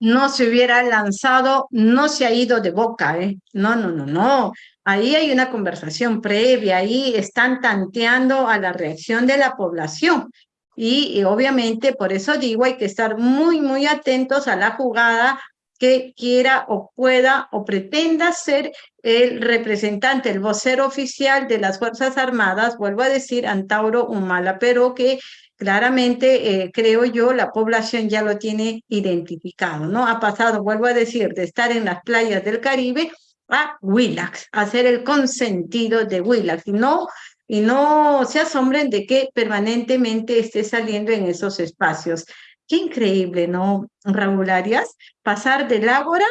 No se hubiera lanzado, no se ha ido de boca, ¿eh? No, no, no, no. Ahí hay una conversación previa, ahí están tanteando a la reacción de la población. Y, y obviamente, por eso digo, hay que estar muy, muy atentos a la jugada que quiera o pueda o pretenda ser el representante, el vocero oficial de las Fuerzas Armadas, vuelvo a decir, Antauro Humala, pero que claramente, eh, creo yo, la población ya lo tiene identificado, ¿no? Ha pasado, vuelvo a decir, de estar en las playas del Caribe a Willax, a ser el consentido de Willax, y no, y no se asombren de que permanentemente esté saliendo en esos espacios. Qué increíble, ¿no, Raúl Arias? Pasar del Ágora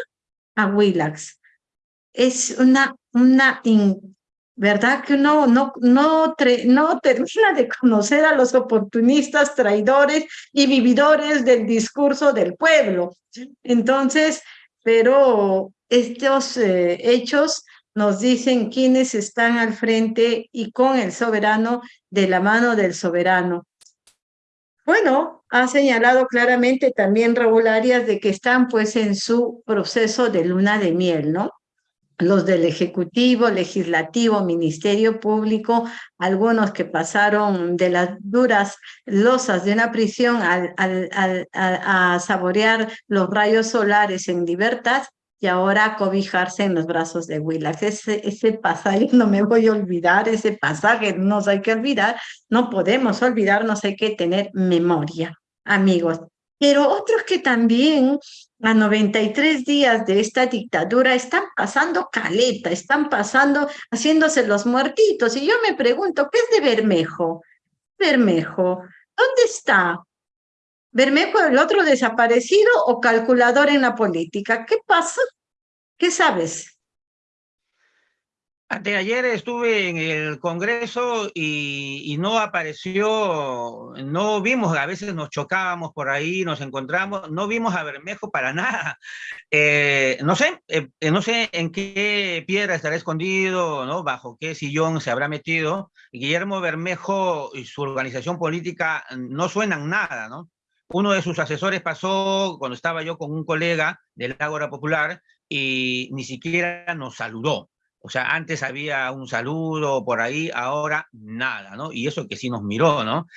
a Willax. Es una, una ¿verdad? Que uno no, no, no termina de conocer a los oportunistas, traidores y vividores del discurso del pueblo. Entonces, pero estos eh, hechos nos dicen quiénes están al frente y con el soberano de la mano del soberano. Bueno, ha señalado claramente también Raúl Arias de que están pues en su proceso de luna de miel, ¿no? Los del Ejecutivo, Legislativo, Ministerio Público, algunos que pasaron de las duras losas de una prisión a saborear los rayos solares en libertad, y ahora cobijarse en los brazos de Willax. Ese, ese pasaje no me voy a olvidar, ese pasaje no hay que olvidar, no podemos olvidarnos, hay que tener memoria, amigos. Pero otros que también a 93 días de esta dictadura están pasando caleta, están pasando, haciéndose los muertitos. Y yo me pregunto, ¿qué es de Bermejo? Bermejo, ¿dónde está? ¿Bermejo el otro desaparecido o calculador en la política? ¿Qué pasa? ¿Qué sabes? ayer estuve en el Congreso y, no apareció, no vimos, a veces nos chocábamos por ahí, nos encontramos, no vimos a Bermejo para nada. Eh, no sé, eh, no sé en qué piedra estará escondido, ¿no? Bajo qué sillón se habrá metido. Guillermo Bermejo y su organización política no suenan nada, ¿no? Uno de sus asesores pasó cuando estaba yo con un colega del Ágora Popular y ni siquiera nos saludó. O sea, antes había un saludo por ahí, ahora nada, ¿no? Y eso que sí nos miró, ¿no?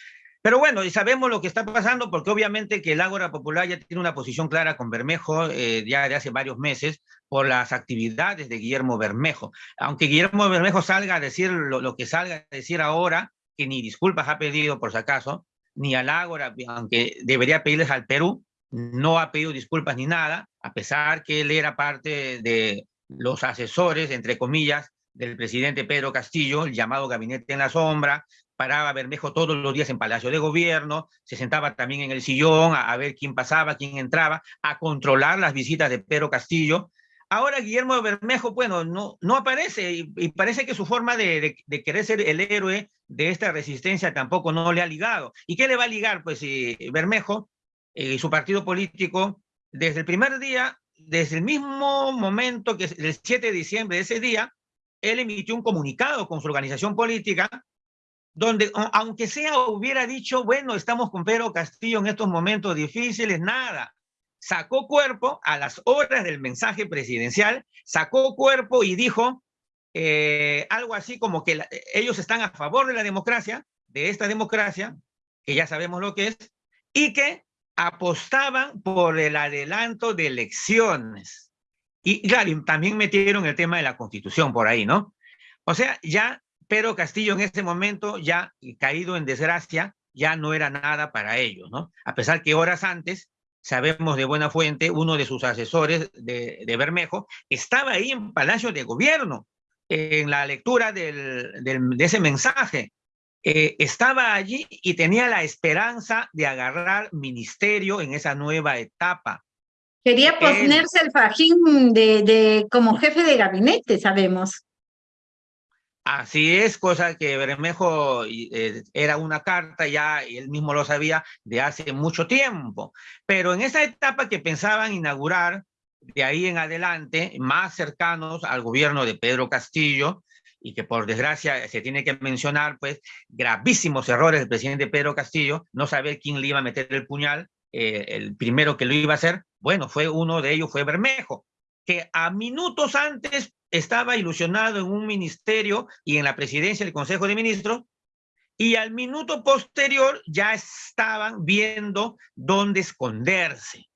Pero bueno, y sabemos lo que está pasando porque obviamente que el Ágora Popular ya tiene una posición clara con Bermejo eh, ya de hace varios meses por las actividades de Guillermo Bermejo. Aunque Guillermo Bermejo salga a decir lo, lo que salga a decir ahora, que ni disculpas ha pedido por si acaso, ni al Ágora, aunque debería pedirles al Perú, no ha pedido disculpas ni nada, a pesar que él era parte de los asesores, entre comillas, del presidente Pedro Castillo, el llamado Gabinete en la Sombra, paraba Bermejo todos los días en Palacio de Gobierno, se sentaba también en el sillón a, ver quién pasaba, quién entraba, a controlar las visitas de Pedro Castillo. Ahora Guillermo Bermejo, bueno, no, aparece y, parece que su forma de, querer ser el héroe de esta resistencia tampoco no le ha ligado. ¿Y qué le va a ligar? Pues si Bermejo y su partido político, desde el primer día, desde el mismo momento que el 7 de diciembre ese día, él emitió un comunicado con su organización política, donde aunque sea hubiera dicho, bueno, estamos con Pedro Castillo en estos momentos difíciles, nada. Sacó cuerpo a las horas del mensaje presidencial, sacó cuerpo y dijo eh, algo así como que ellos están a favor de la democracia, de esta democracia, que ya sabemos lo que es, y que apostaban por el adelanto de elecciones. Y claro, también metieron el tema de la constitución por ahí, ¿no? O sea, ya Pedro Castillo en ese momento, ya caído en desgracia, ya no era nada para ellos, ¿no? A pesar que horas antes, sabemos de buena fuente, uno de sus asesores de, de Bermejo estaba ahí en Palacio de Gobierno, en la lectura del, de ese mensaje, eh, estaba allí y tenía la esperanza de agarrar ministerio en esa nueva etapa. Quería ponerse el fajín de, de, como jefe de gabinete, sabemos. Así es, cosa que Bermejo eh, era una carta ya, él mismo lo sabía, de hace mucho tiempo. Pero en esa etapa que pensaban inaugurar, de ahí en adelante, más cercanos al gobierno de Pedro Castillo, y que por desgracia se tiene que mencionar, pues, gravísimos errores del presidente Pedro Castillo, no saber quién le iba a meter el puñal, eh, el primero que lo iba a hacer, bueno, fue uno de ellos, fue Bermejo, que a minutos antes estaba ilusionado en un ministerio y en la presidencia del Consejo de Ministros, y al minuto posterior ya estaban viendo dónde esconderse.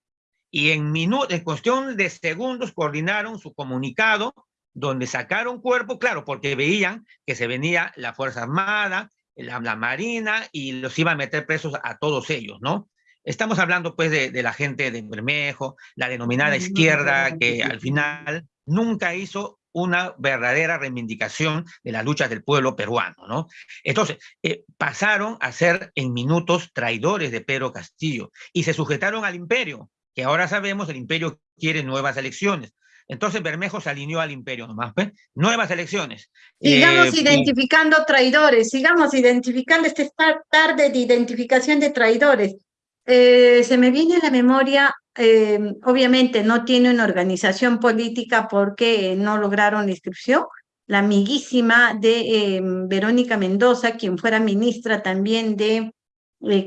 Y en, en cuestión de segundos coordinaron su comunicado donde sacaron cuerpo, claro, porque veían que se venía la Fuerza Armada, la, Marina, y los iban a meter presos a todos ellos, ¿no? Estamos hablando, pues, de, la gente de Bermejo, la denominada izquierda, que al final nunca hizo una verdadera reivindicación de las luchas del pueblo peruano, ¿no? Entonces, eh, pasaron a ser en minutos traidores de Pedro Castillo y se sujetaron al imperio, que ahora sabemos el imperio quiere nuevas elecciones. Entonces Bermejo se alineó al imperio nomás. Nuevas elecciones. Sigamos eh, identificando traidores, sigamos identificando esta tarde de identificación de traidores. Eh, se me viene a la memoria, eh, obviamente no tiene una organización política porque no lograron la inscripción, la amiguísima de Verónica Mendoza, quien fuera ministra también de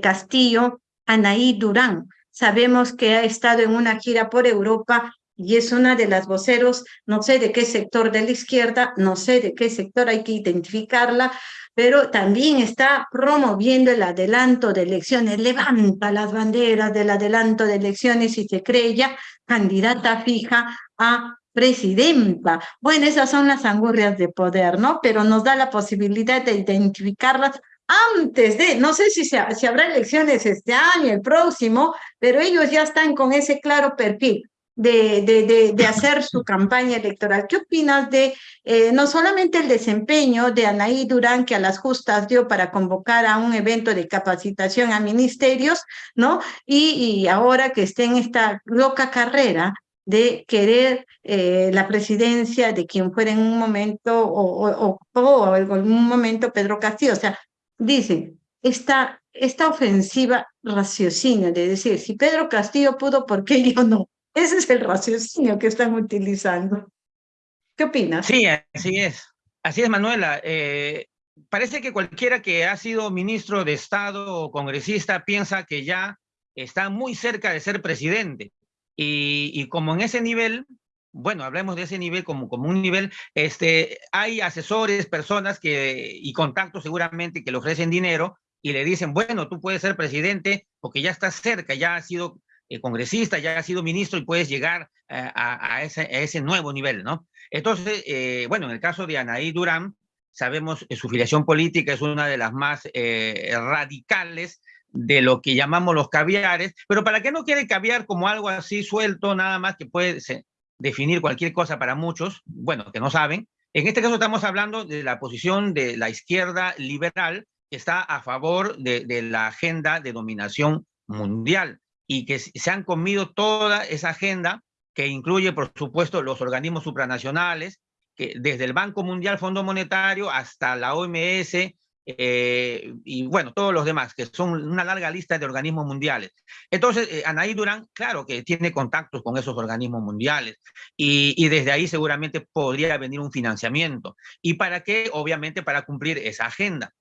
Castillo, Anaí Durán. Sabemos que ha estado en una gira por Europa y es una de las voceros, no sé de qué sector de la izquierda, no sé de qué sector hay que identificarla, pero también está promoviendo el adelanto de elecciones, levanta las banderas del adelanto de elecciones y se cree ya candidata fija a presidenta. Bueno, esas son las angurrias de poder, ¿no? Pero nos da la posibilidad de identificarlas antes de, no sé si, se, si habrá elecciones este año, el próximo, pero ellos ya están con ese claro perfil de, de, de, hacer su campaña electoral. ¿Qué opinas de eh, no solamente el desempeño de Anaí Durán, que a las justas dio para convocar a un evento de capacitación a ministerios, ¿no? Y, y ahora que esté en esta loca carrera de querer eh, la presidencia de quien fuera en un momento o, o, o, en algún momento Pedro Castillo. O sea, dice, esta, esta ofensiva raciocinio de decir, si Pedro Castillo pudo, ¿por qué yo no? Ese es el raciocinio que están utilizando. ¿Qué opinas? Sí, así es. Así es, Manuela. Eh, parece que cualquiera que ha sido ministro de Estado o congresista piensa que ya está muy cerca de ser presidente. Y, como en ese nivel, bueno, hablemos de ese nivel como, como un nivel, este, hay asesores, personas que, y contactos seguramente que le ofrecen dinero y le dicen, bueno, tú puedes ser presidente porque ya estás cerca, ya has sido eh, congresista, ya has sido ministro y puedes llegar eh, a, ese, nuevo nivel, ¿no? Entonces, eh, bueno, en el caso de Anaí Durán, sabemos que su filiación política es una de las más radicales de lo que llamamos los caviares, pero para qué no quiere caviar como algo así suelto, nada más que puede definir cualquier cosa para muchos, bueno, que no saben, en este caso estamos hablando de la posición de la izquierda liberal que está a favor de, de la agenda de dominación mundial y que se han comido toda esa agenda que incluye, por supuesto, los organismos supranacionales, que desde el Banco Mundial, Fondo Monetario, hasta la OMS, eh, y bueno, todos los demás, que son una larga lista de organismos mundiales. Entonces, eh, Anaí Durán, claro que tiene contactos con esos organismos mundiales y, y, desde ahí seguramente podría venir un financiamiento. ¿Y para qué? Obviamente para cumplir esa agenda.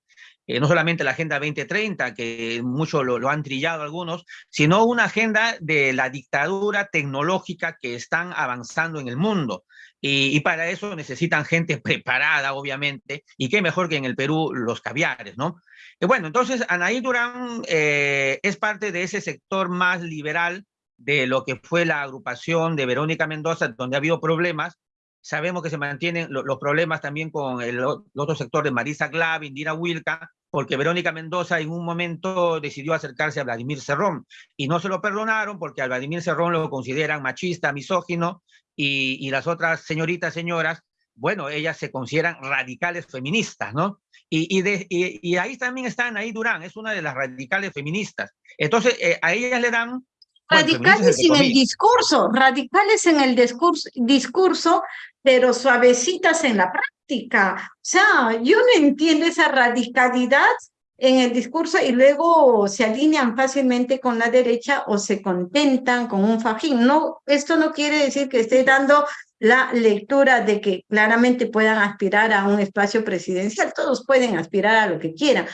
Eh, no solamente la Agenda 2030, que mucho lo, han trillado algunos, sino una agenda de la dictadura tecnológica que están avanzando en el mundo. Y, para eso necesitan gente preparada, obviamente, y qué mejor que en el Perú los caviares, ¿no? Bueno, entonces Anaí Durán eh, es parte de ese sector más liberal de lo que fue la agrupación de Verónica Mendoza, donde ha habido problemas, Sabemos que se mantienen los problemas también con el, otro sector de Marisa Glav, Indira Wilka, porque Verónica Mendoza en un momento decidió acercarse a Vladimir Cerrón y no se lo perdonaron porque a Vladimir Cerrón lo consideran machista, misógino y, y las otras señoritas, señoras, bueno, ellas se consideran radicales feministas, ¿no? Y, y, de, y, y ahí también están, ahí Durán, es una de las radicales feministas. Entonces, eh, a ellas le dan radicales en el discurso, radicales en el discurso, discurso, pero suavecitas en la práctica. O sea, yo no entiendo esa radicalidad en el discurso y luego se alinean fácilmente con la derecha o se contentan con un fajín. No, esto no quiere decir que esté dando la lectura de que claramente puedan aspirar a un espacio presidencial. Todos pueden aspirar a lo que quieran,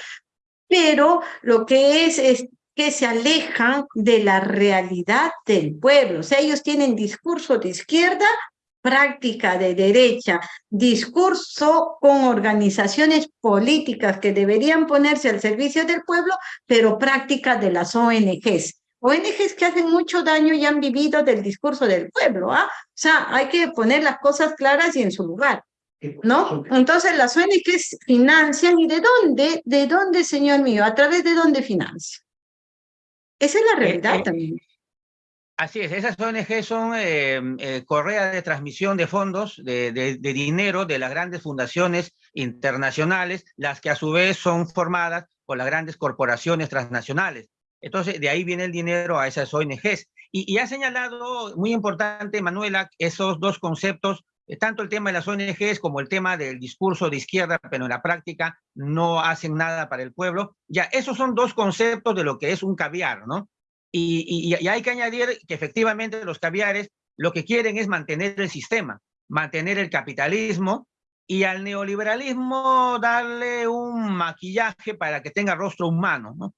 pero lo que es, es que se alejan de la realidad del pueblo. O sea, ellos tienen discurso de izquierda, práctica de derecha, discurso con organizaciones políticas que deberían ponerse al servicio del pueblo, pero práctica de las ONGs. ONGs que hacen mucho daño y han vivido del discurso del pueblo. ¿ah? O sea, hay que poner las cosas claras y en su lugar. ¿No? Entonces las ONGs financian y ¿de dónde? ¿De dónde, señor mío? ¿A través de dónde financian? Esa es la eh, realidad eh, también. Así es, esas ONG son eh, eh, correa de transmisión de fondos, de, dinero de las grandes fundaciones internacionales, las que a su vez son formadas por las grandes corporaciones transnacionales. Entonces, de ahí viene el dinero a esas ONGs. Y, y ha señalado, muy importante, Manuela, esos dos conceptos, eh, tanto el tema de las ONGs como el tema del discurso de izquierda, pero en la práctica no hacen nada para el pueblo. Ya, esos son dos conceptos de lo que es un caviar, ¿no? Y, hay que añadir que efectivamente los caviares lo que quieren es mantener el sistema, mantener el capitalismo y al neoliberalismo darle un maquillaje para que tenga rostro humano. ¿no?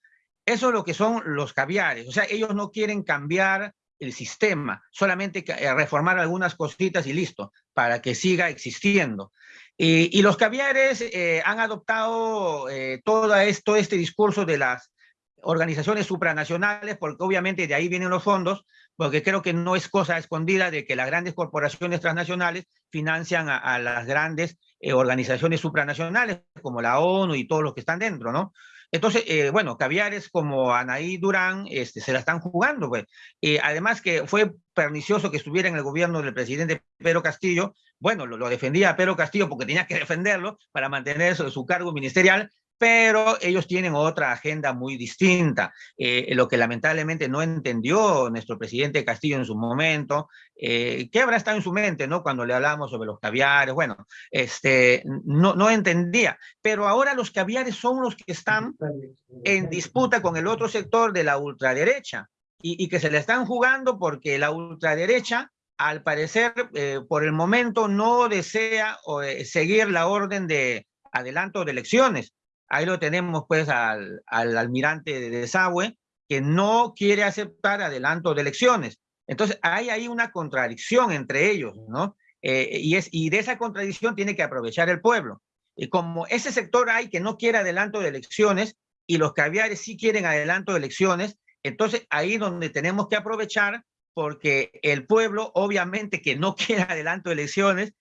Eso es lo que son los caviares. O sea, ellos no quieren cambiar el sistema, solamente eh, reformar algunas cositas y listo, para que siga existiendo. Y, los caviares eh, han adoptado eh, todo esto, este discurso de las organizaciones supranacionales, porque obviamente de ahí vienen los fondos, porque creo que no es cosa escondida de que las grandes corporaciones transnacionales financian a, las grandes eh, organizaciones supranacionales, como la ONU y todos los que están dentro, ¿no? Entonces, eh, bueno, caviares como Anaí Durán este, se la están jugando, pues. Eh, además que fue pernicioso que estuviera en el gobierno del presidente Pedro Castillo, bueno, lo, lo defendía Pedro Castillo porque tenía que defenderlo para mantener su, su cargo ministerial, pero ellos tienen otra agenda muy distinta, eh, lo que lamentablemente no entendió nuestro presidente Castillo en su momento, eh, ¿qué habrá estado en su mente, no? Cuando le hablamos sobre los caviares, bueno, este, no, no entendía, pero ahora los caviares son los que están en disputa con el otro sector de la ultraderecha y, y que se le están jugando porque la ultraderecha al parecer, eh, por el momento no desea eh, seguir la orden de adelanto de elecciones, Ahí lo tenemos pues al, al almirante de desagüe, que no quiere aceptar adelanto de elecciones. Entonces, hay ahí una contradicción entre ellos, ¿no? Eh, y, es, y de esa contradicción tiene que aprovechar el pueblo. Y como ese sector hay que no quiere adelanto de elecciones y los caviares sí quieren adelanto de elecciones, entonces ahí donde tenemos que aprovechar porque el pueblo obviamente que no quiere adelanto de elecciones,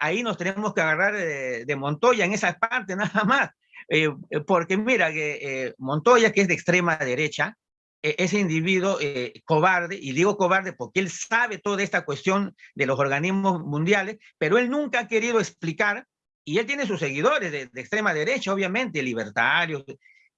ahí nos tenemos que agarrar de, Montoya en esa parte nada más. Eh, porque mira que Montoya, que es de extrema derecha, e-, ese individuo eh, cobarde, y digo cobarde porque él sabe toda esta cuestión de los organismos mundiales, pero él nunca ha querido explicar, y él tiene sus seguidores de, extrema derecha, obviamente, libertarios,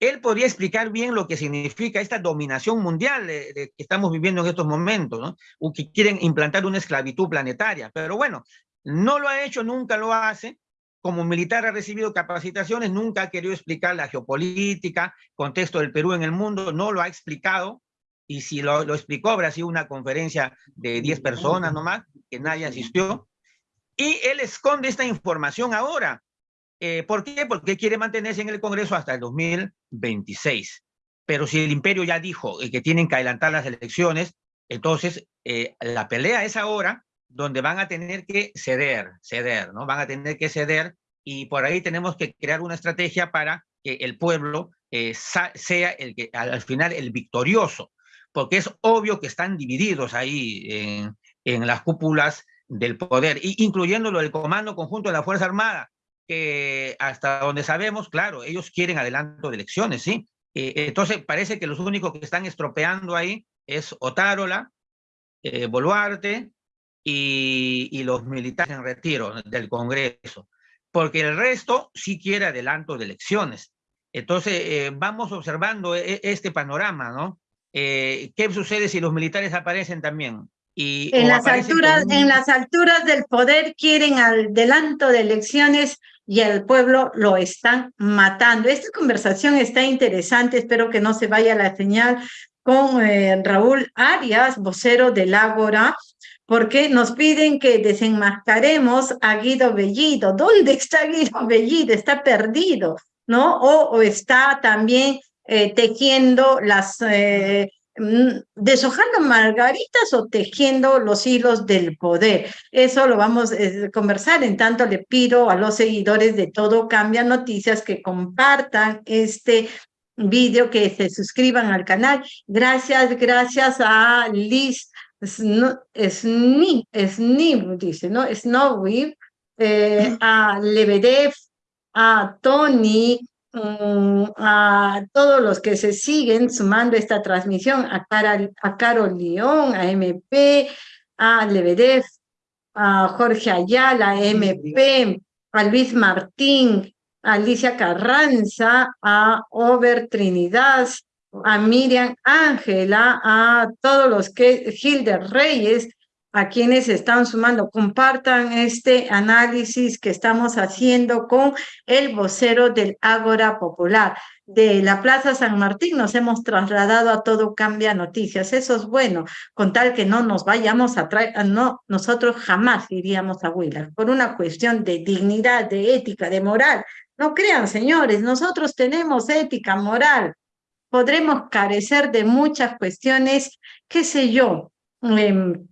él podría explicar bien lo que significa esta dominación mundial que estamos viviendo en estos momentos, ¿no? O que quieren implantar una esclavitud planetaria, pero bueno, no lo ha hecho, nunca lo hace, como militar ha recibido capacitaciones, nunca ha querido explicar la geopolítica, contexto del Perú en el mundo, no lo ha explicado, y si lo, explicó habrá sido una conferencia de 10 personas nomás, que nadie asistió, y él esconde esta información ahora. Eh, ¿Por qué? Porque quiere mantenerse en el Congreso hasta el 2026. Pero si el imperio ya dijo eh, que tienen que adelantar las elecciones, entonces eh, la pelea es ahora donde van a tener que ceder, ceder, ¿no? Van a tener que ceder y por ahí tenemos que crear una estrategia para que el pueblo eh, sea el que al final el victorioso, porque es obvio que están divididos ahí en, las cúpulas del poder, incluyendo lo del Comando Conjunto de la Fuerza Armada, que hasta donde sabemos, claro, ellos quieren adelanto de elecciones, ¿sí? Eh, entonces parece que los únicos que están estropeando ahí es Otárola, eh, Boluarte, y, los militares en retiro del Congreso, porque el resto sí quiere adelanto de elecciones. Entonces, eh, vamos observando e, e, este panorama, ¿no? Eh, ¿Qué sucede si los militares aparecen también? Y, en, las alturas, en las alturas del poder quieren adelanto de elecciones y el pueblo lo están matando. Esta conversación está interesante, espero que no se vaya la señal con eh, Raúl Arias, vocero del Ágora, porque nos piden que desenmascaremos a Guido Bellido. ¿Dónde está Guido Bellido? Está perdido, ¿no? O, está también eh, tejiendo las, eh, mm, deshojando margaritas o tejiendo los hilos del poder. Eso lo vamos a eh, conversar. En tanto, le pido a los seguidores de Todo Cambia Noticias que compartan este vídeo, que se suscriban al canal. Gracias, gracias a Liz Sni, Sni, dice, ¿no? Snowy, eh, a Lebedev, a Tony, mm, a todos los que se siguen sumando esta transmisión, a, a Carol León, a MP, a Lebedev, a Jorge Ayala, a MP, a Luis Martín, a Alicia Carranza, a Over Trinidad, a Miriam Ángela, a todos los que, Gilder Reyes, a quienes están sumando, compartan este análisis que estamos haciendo con el vocero del Ágora Popular. De la Plaza San Martín nos hemos trasladado a Todo Cambia Noticias. Eso es bueno, con tal que no nos vayamos a traer, no, nosotros jamás iríamos a Huila, por una cuestión de dignidad, de ética, de moral. No crean, señores, nosotros tenemos ética, moral, podremos carecer de muchas cuestiones, qué sé yo, em,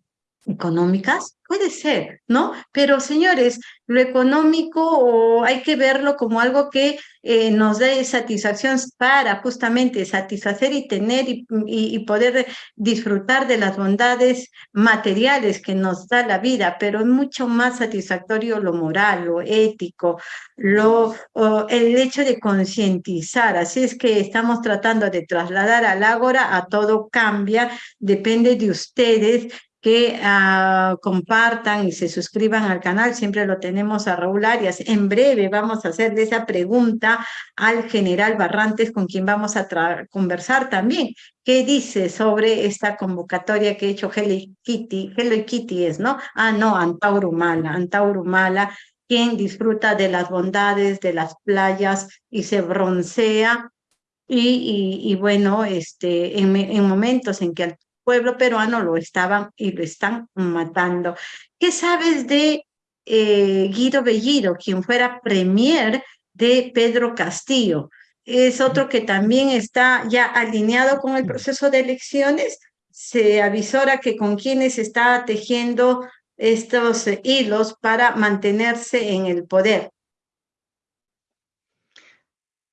económicas, puede ser, ¿no? Pero señores, lo económico hay que verlo como algo que eh, nos dé satisfacción para justamente satisfacer y tener y, poder disfrutar de las bondades materiales que nos da la vida, pero es mucho más satisfactorio lo moral, lo ético, lo, el hecho de concientizar. Así es que estamos tratando de trasladar al ágora a todo cambia, depende de ustedes que uh, compartan y se suscriban al canal. Siempre lo tenemos a Raúl Arias. En breve vamos a hacerle esa pregunta al general Barrantes, con quien vamos a conversar también. ¿Qué dice sobre esta convocatoria que ha hecho Hello Kitty? Hello Kitty es, ¿no? Ah, no, Antaurumala. Antaurumala, quien disfruta de las bondades de las playas y se broncea y, bueno, este, en, momentos en que pueblo peruano lo estaban y lo están matando. ¿Qué sabes de eh, Guido Bellido, quien fuera premier de Pedro Castillo? es otro que también está ya alineado con el proceso de elecciones. Se avisora que con quienes está tejiendo estos hilos para mantenerse en el poder.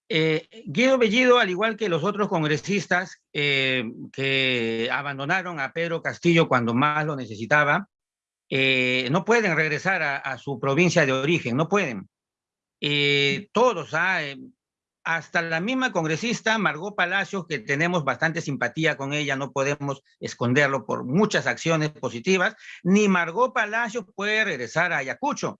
Eh, Guido Bellido, al igual que los otros congresistas eh, que abandonaron a Pedro Castillo cuando más lo necesitaba, eh, no pueden regresar a, su provincia de origen, no pueden. todos, hasta la misma congresista Margot Palacios, que tenemos bastante simpatía con ella, no podemos esconderlo por muchas acciones positivas, ni Margot Palacios puede regresar a Ayacucho.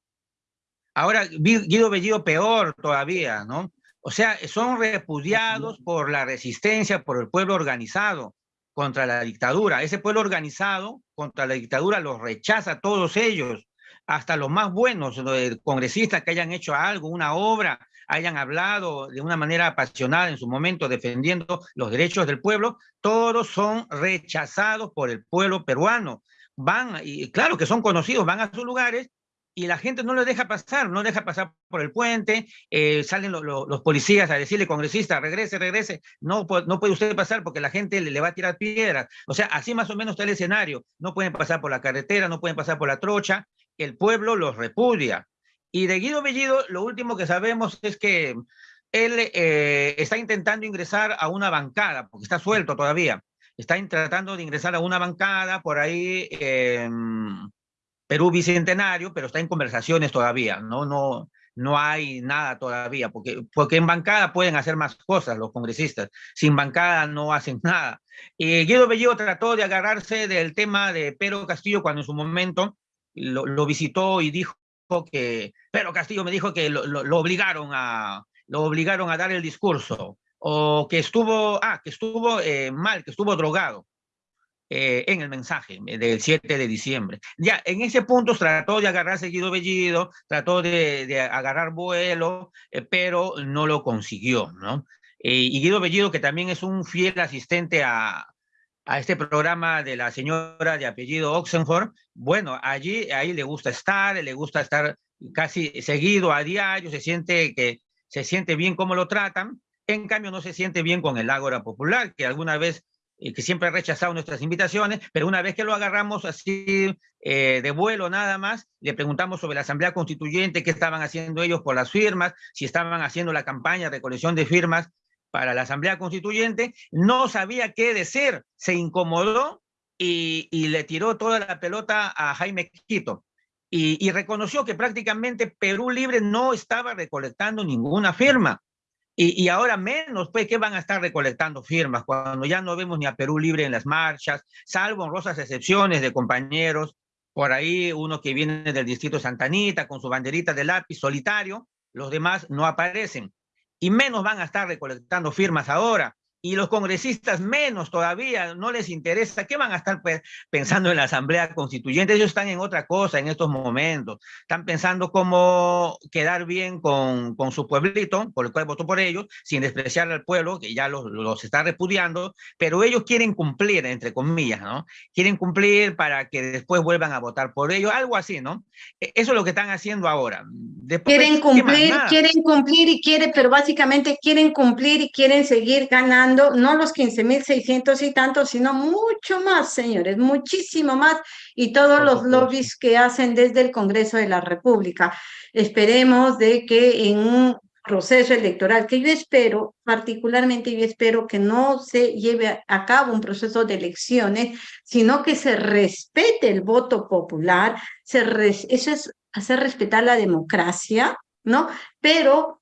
Ahora, Guido Bellido peor todavía, ¿no? O sea, son repudiados por la resistencia, por el pueblo organizado contra la dictadura. Ese pueblo organizado contra la dictadura los rechaza todos ellos, hasta los más buenos los congresistas que hayan hecho algo, una obra, hayan hablado de una manera apasionada en su momento defendiendo los derechos del pueblo, todos son rechazados por el pueblo peruano. Van, y claro que son conocidos, van a sus lugares y la gente no lo deja pasar, no deja pasar por el puente, eh, salen los policías a decirle, congresista, regrese, regrese, no, no puede usted pasar porque la gente le, va a tirar piedras. O sea, así más o menos está el escenario. No pueden pasar por la carretera, no pueden pasar por la trocha, el pueblo los repudia. Y de Guido Bellido, lo último que sabemos es que él eh, está intentando ingresar a una bancada, porque está suelto todavía. Está tratando de ingresar a una bancada por ahí... Perú Bicentenario, pero está en conversaciones todavía, ¿no? No, no hay nada todavía, porque, porque en bancada pueden hacer más cosas los congresistas, sin bancada no hacen nada. Y Guido Bellido trató de agarrarse del tema de Pedro Castillo cuando en su momento lo, visitó y dijo que, Pedro Castillo me dijo que lo, obligaron a, lo obligaron a dar el discurso, o que estuvo, ah, que estuvo eh, mal, que estuvo drogado. Eh, en el mensaje del 7 de diciembre. Ya, en ese punto trató de agarrar seguido Bellido, trató de, agarrar vuelo, eh, pero no lo consiguió, ¿no? Eh, y Guido Bellido, que también es un fiel asistente a, a este programa de la señora de apellido Oxenford, bueno, allí, ahí le gusta estar, le gusta estar casi seguido a diario, se siente que se siente bien cómo lo tratan, en cambio no se siente bien con el Ágora Popular, que alguna vez que siempre ha rechazado nuestras invitaciones, pero una vez que lo agarramos así eh, de vuelo nada más, le preguntamos sobre la Asamblea Constituyente, qué estaban haciendo ellos por las firmas, si estaban haciendo la campaña de colección de firmas para la Asamblea Constituyente, no sabía qué decir, se incomodó y, le tiró toda la pelota a Jaime Quito. Y, y reconoció que prácticamente Perú Libre no estaba recolectando ninguna firma. Y, ahora menos, pues, que van a estar recolectando firmas cuando ya no vemos ni a Perú libre en las marchas, salvo honrosas excepciones de compañeros, por ahí uno que viene del distrito Santanita con su banderita de lápiz solitario, los demás no aparecen. Y menos van a estar recolectando firmas ahora y los congresistas menos todavía, no les interesa, ¿qué van a estar pues, pensando en la Asamblea Constituyente? Ellos están en otra cosa en estos momentos, están pensando cómo quedar bien con, con su pueblito, por el cual votó por ellos, sin despreciar al pueblo, que ya los, los está repudiando, pero ellos quieren cumplir, entre comillas, ¿no? Quieren cumplir para que después vuelvan a votar por ellos, algo así, ¿no? E, eso es lo que están haciendo ahora. quieren cumplir, quieren cumplir y quieren, pero básicamente quieren cumplir y quieren seguir ganando no los 15.600 y tantos, sino mucho más, señores, muchísimo más, y todos los lobbies que hacen desde el Congreso de la República. Esperemos de que en un proceso electoral, que yo espero, particularmente yo espero que no se lleve a cabo un proceso de elecciones, sino que se respete el voto popular, se eso es hacer respetar la democracia, ¿no? Pero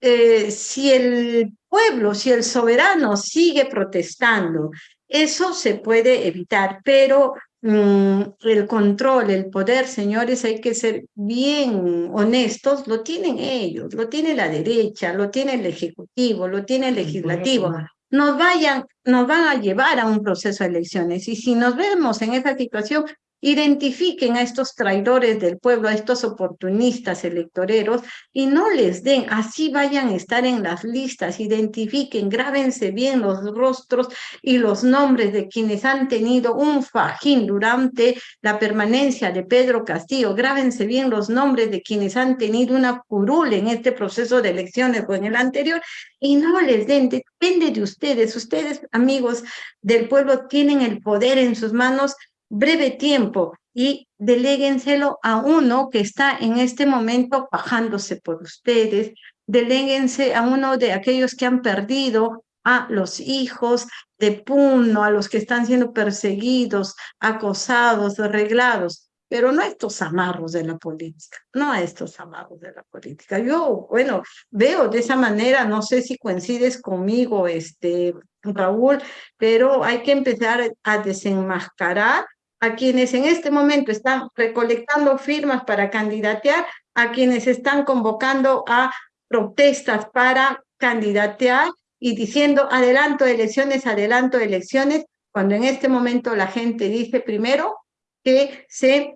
eh, si el pueblo, si el soberano sigue protestando, eso se puede evitar, pero mm, el control, el poder, señores, hay que ser bien honestos, lo tienen ellos, lo tiene la derecha, lo tiene el Ejecutivo, lo tiene el Legislativo. Nos, vayan, nos van a llevar a un proceso de elecciones y si nos vemos en esa situación, identifiquen a estos traidores del pueblo, a estos oportunistas electoreros y no les den, así vayan a estar en las listas, identifiquen, grábense bien los rostros y los nombres de quienes han tenido un fajín durante la permanencia de Pedro Castillo, grábense bien los nombres de quienes han tenido una curul en este proceso de elecciones o en el anterior y no les den, depende de ustedes, ustedes amigos del pueblo tienen el poder en sus manos breve tiempo y deléguenselo a uno que está en este momento bajándose por ustedes, deléguense a uno de aquellos que han perdido a los hijos de Puno, a los que están siendo perseguidos, acosados, arreglados, pero no a estos amarros de la política, no a estos amarros de la política. Yo, bueno, veo de esa manera, no sé si coincides conmigo, este, Raúl, pero hay que empezar a desenmascarar a quienes en este momento están recolectando firmas para candidatear, a quienes están convocando a protestas para candidatear y diciendo adelanto elecciones, adelanto elecciones, cuando en este momento la gente dice primero que se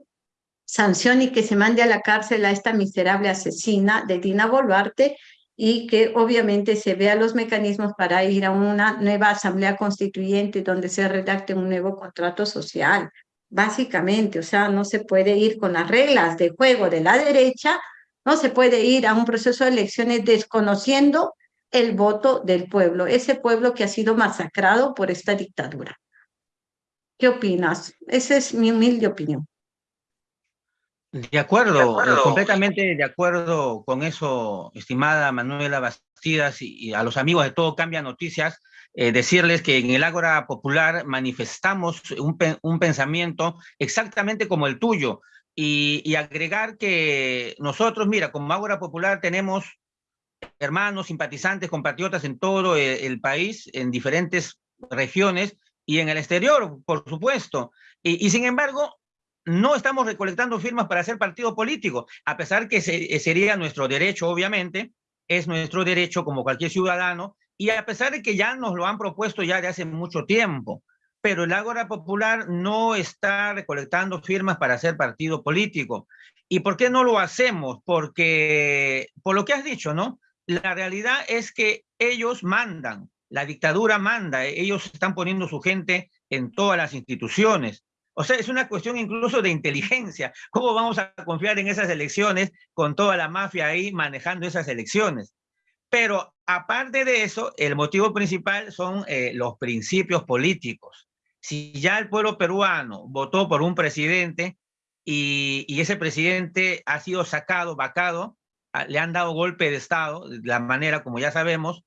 sancione y que se mande a la cárcel a esta miserable asesina de Dina Boluarte y que obviamente se vea los mecanismos para ir a una nueva asamblea constituyente donde se redacte un nuevo contrato social, básicamente, o sea, no se puede ir con las reglas de juego de la derecha, no se puede ir a un proceso de elecciones desconociendo el voto del pueblo, ese pueblo que ha sido masacrado por esta dictadura. ¿Qué opinas? Esa es mi humilde opinión. De acuerdo, completamente de acuerdo con eso, estimada Manuela Bastidas y a los amigos de Todo Cambia Noticias. Eh, decirles que en el Ágora Popular manifestamos un, un, pensamiento exactamente como el tuyo y, agregar que nosotros, mira, como Ágora Popular tenemos hermanos, simpatizantes, compatriotas en todo el, el país, en diferentes regiones y en el exterior, por supuesto. Y, sin embargo, no estamos recolectando firmas para hacer partido político, a pesar que se, sería nuestro derecho, obviamente, es nuestro derecho como cualquier ciudadano, y a pesar de que ya nos lo han propuesto ya de hace mucho tiempo, pero el Ágora Popular no está recolectando firmas para hacer partido político. ¿Y por qué no lo hacemos? Porque, por lo que has dicho, ¿no? La realidad es que ellos mandan, la dictadura manda, ellos están poniendo su gente en todas las instituciones. O sea, es una cuestión incluso de inteligencia. ¿Cómo vamos a confiar en esas elecciones con toda la mafia ahí manejando esas elecciones? Pero aparte de eso, el motivo principal son eh, los principios políticos. Si ya el pueblo peruano votó por un presidente y, y ese presidente ha sido sacado, vacado, le han dado golpe de Estado, de la manera como ya sabemos,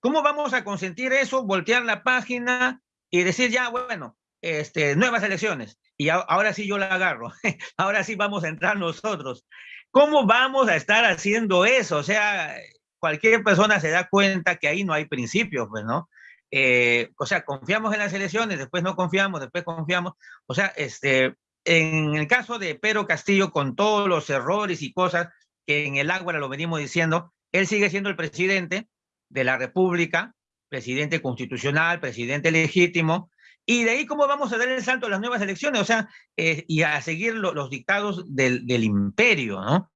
¿cómo vamos a consentir eso, voltear la página y decir ya, bueno, este, nuevas elecciones? Y ahora sí yo la agarro, ahora sí vamos a entrar nosotros. ¿Cómo vamos a estar haciendo eso? O sea, cualquier persona se da cuenta que ahí no hay principios, pues, ¿no? Eh, o sea, confiamos en las elecciones, después no confiamos, después confiamos. O sea, este, en el caso de Pedro Castillo, con todos los errores y cosas que en el Águara lo venimos diciendo, él sigue siendo el presidente de la República, presidente constitucional, presidente legítimo, y de ahí cómo vamos a dar el salto a las nuevas elecciones, o sea, eh, y a seguir lo, los dictados del imperio, ¿no?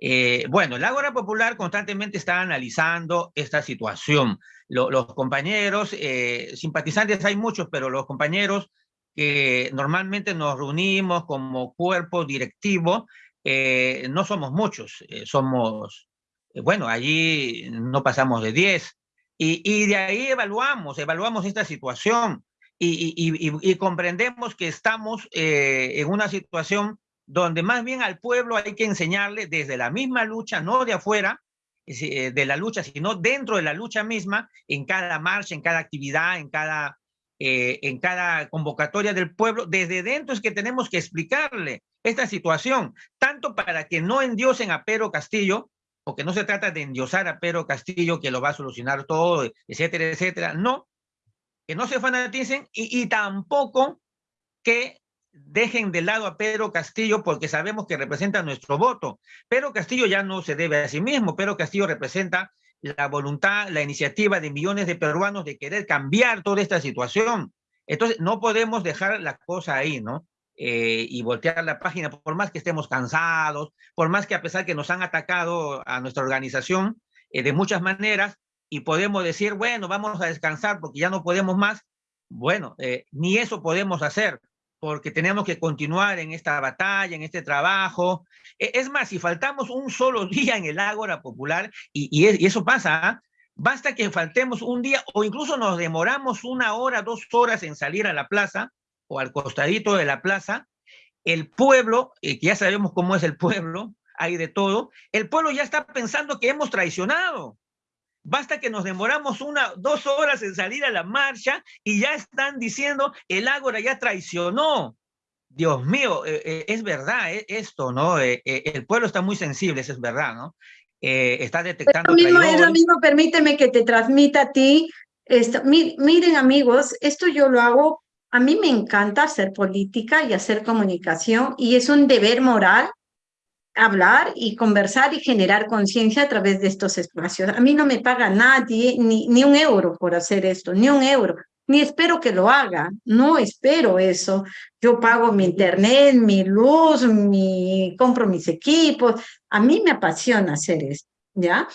Eh, bueno, el Ágora Popular constantemente está analizando esta situación. los compañeros, eh, simpatizantes hay muchos, pero los compañeros que normalmente nos reunimos como cuerpo directivo, eh, no somos muchos, somos, bueno, allí no pasamos de 10. Y, de ahí evaluamos, evaluamos esta situación y comprendemos que estamos en una situación donde más bien al pueblo hay que enseñarle desde la misma lucha, no de afuera eh, de la lucha, sino dentro de la lucha misma, en cada marcha, en cada actividad, en cada, eh, en cada convocatoria del pueblo, desde dentro es que tenemos que explicarle esta situación, tanto para que no endiosen a Pedro Castillo, porque no se trata de endiosar a Pedro Castillo que lo va a solucionar todo, etcétera, etcétera, no, que no se fanaticen y, y tampoco que dejen de lado a Pedro Castillo porque sabemos que representa nuestro voto. Pedro Castillo ya no se debe a sí mismo, Pedro Castillo representa la voluntad, la iniciativa de millones de peruanos de querer cambiar toda esta situación. Entonces, no podemos dejar la cosa ahí, ¿no? eh, y voltear la página, por más que estemos cansados, por más que a pesar que nos han atacado a nuestra organización eh, de muchas maneras, y podemos decir, bueno, vamos a descansar porque ya no podemos más, bueno, eh, ni eso podemos hacer, porque tenemos que continuar en esta batalla, en este trabajo. E, es más, si faltamos un solo día en el Ágora Popular, y, eso pasa, ¿ah? basta que faltemos un día o incluso nos demoramos una hora, dos horas en salir a la plaza, o al costadito de la plaza, el pueblo, eh, que ya sabemos cómo es el pueblo, hay de todo, el pueblo ya está pensando que hemos traicionado. Basta que nos demoramos una, dos horas en salir a la marcha y ya están diciendo el Ágora ya traicionó. Dios mío, eh, eh, es verdad esto, ¿no? el pueblo está muy sensible, eso es verdad, ¿no? está detectando. Es lo, mismo, mismo, permíteme que te transmita a ti. Esto, miren amigos, esto yo lo hago a mí me encanta hacer política y hacer comunicación y es un deber moral hablar y conversar y generar conciencia a través de estos espacios. A mí no me paga nadie ni, ni un euro por hacer esto, ni un euro, ni espero que lo haga, no espero eso. Yo pago mi internet, mi luz, mi, compro mis equipos, a mí me apasiona hacer esto, ¿ya?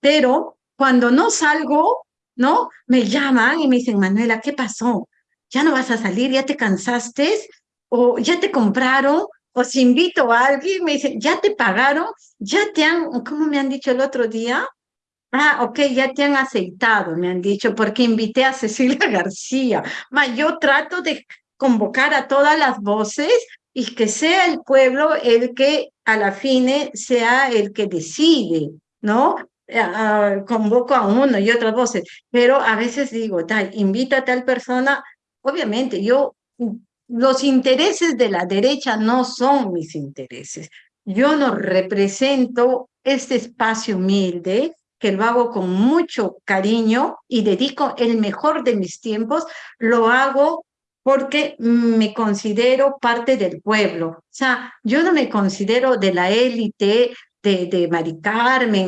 Pero cuando no salgo, ¿no? Me llaman y me dicen, Manuela, ¿qué pasó? ya no vas a salir, ya te cansaste, o ya te compraron, o si invito a alguien, me dicen, ya te pagaron, ya te han, ¿cómo me han dicho el otro día? Ah, ok, ya te han aceitado, me han dicho, porque invité a Cecilia García. Ma, yo trato de convocar a todas las voces y que sea el pueblo el que a la fine sea el que decide, ¿no? Ah, convoco a uno y otras voces, pero a veces digo, tal, invita a tal persona, Obviamente, yo, los intereses de la derecha no son mis intereses. Yo no represento este espacio humilde que lo hago con mucho cariño y dedico el mejor de mis tiempos, lo hago porque me considero parte del pueblo. O sea, yo no me considero de la élite de, de Mari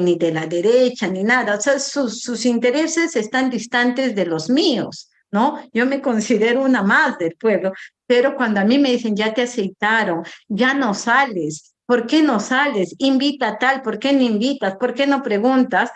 ni de la derecha, ni nada. O sea, sus, sus intereses están distantes de los míos. ¿no? Yo me considero una más del pueblo, pero cuando a mí me dicen, ya te aceitaron, ya no sales, ¿por qué no sales? Invita tal, ¿por qué no invitas? ¿Por qué no preguntas?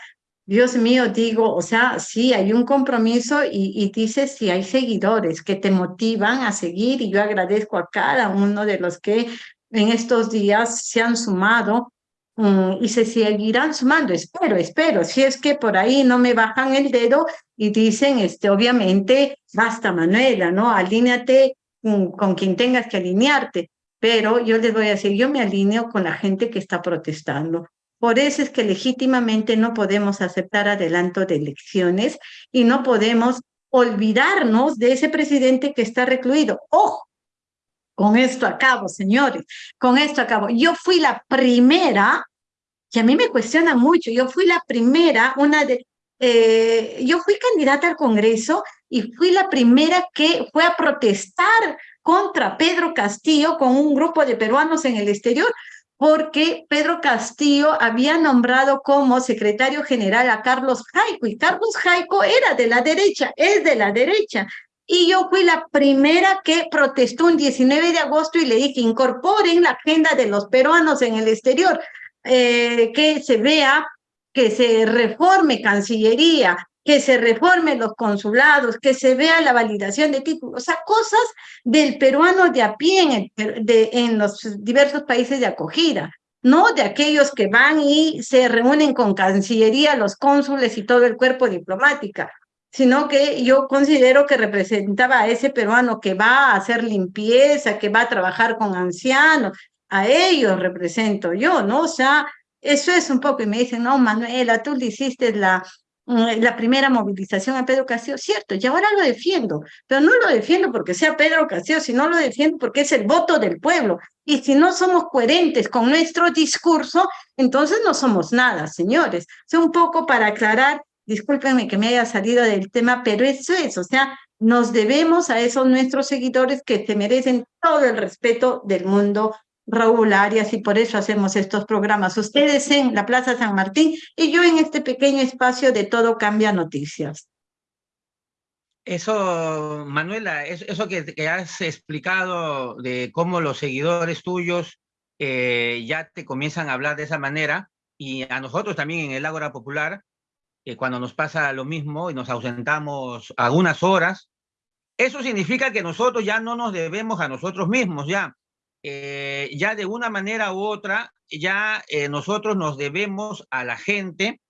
Dios mío, digo, o sea, sí, hay un compromiso y, y dices si hay seguidores que te motivan a seguir y yo agradezco a cada uno de los que en estos días se han sumado Mm, y se seguirán sumando, espero, espero, si es que por ahí no me bajan el dedo y dicen, este, obviamente, basta Manuela, ¿no? Alíneate con, quien tengas que alinearte, pero yo les voy a decir, yo me alineo con la gente que está protestando. Por eso es que legítimamente no podemos aceptar adelanto de elecciones y no podemos olvidarnos de ese presidente que está recluido. Ojo, con esto acabo, señores, con esto acabo. Yo fui la primera y a mí me cuestiona mucho. Yo fui la primera, una de, eh, yo fui candidata al Congreso y fui la primera que fue a protestar contra Pedro Castillo con un grupo de peruanos en el exterior, porque Pedro Castillo había nombrado como secretario general a Carlos Jaico, y Carlos Jaico era de la derecha, es de la derecha. Y yo fui la primera que protestó un 19 de agosto y le dije, incorporen la agenda de los peruanos en el exterior. Eh, que se vea, que se reforme Cancillería, que se reforme los consulados, que se vea la validación de títulos, o sea, cosas del peruano de a pie en, de, en los diversos países de acogida, no de aquellos que van y se reúnen con Cancillería, los cónsules y todo el cuerpo diplomático, sino que yo considero que representaba a ese peruano que va a hacer limpieza, que va a trabajar con ancianos, a ellos represento yo, ¿no? O sea, eso es un poco, y me dicen, no, Manuela, tú le hiciste la, mm, la primera movilización a Pedro Castillo, cierto, y ahora lo defiendo, pero no lo defiendo porque sea Pedro Castillo, sino lo defiendo porque es el voto del pueblo. Y si no somos coherentes con nuestro discurso, entonces no somos nada, señores. O sea, un poco para aclarar, discúlpenme que me haya salido del tema, pero eso es, o sea, nos debemos a esos nuestros seguidores que se merecen todo el respeto del mundo Raúl Arias y por eso hacemos estos programas. Ustedes en la Plaza San Martín y yo en este pequeño espacio de Todo Cambia Noticias. Eso, Manuela, eso que, has explicado de cómo los seguidores tuyos eh, ya te comienzan a hablar de esa manera, y a nosotros también en el Ágora Popular, eh, cuando nos pasa lo mismo y nos ausentamos algunas horas, eso significa que nosotros ya no nos debemos a nosotros mismos, ya. Eh, ya de una manera u otra, ya nosotros nos debemos a la gente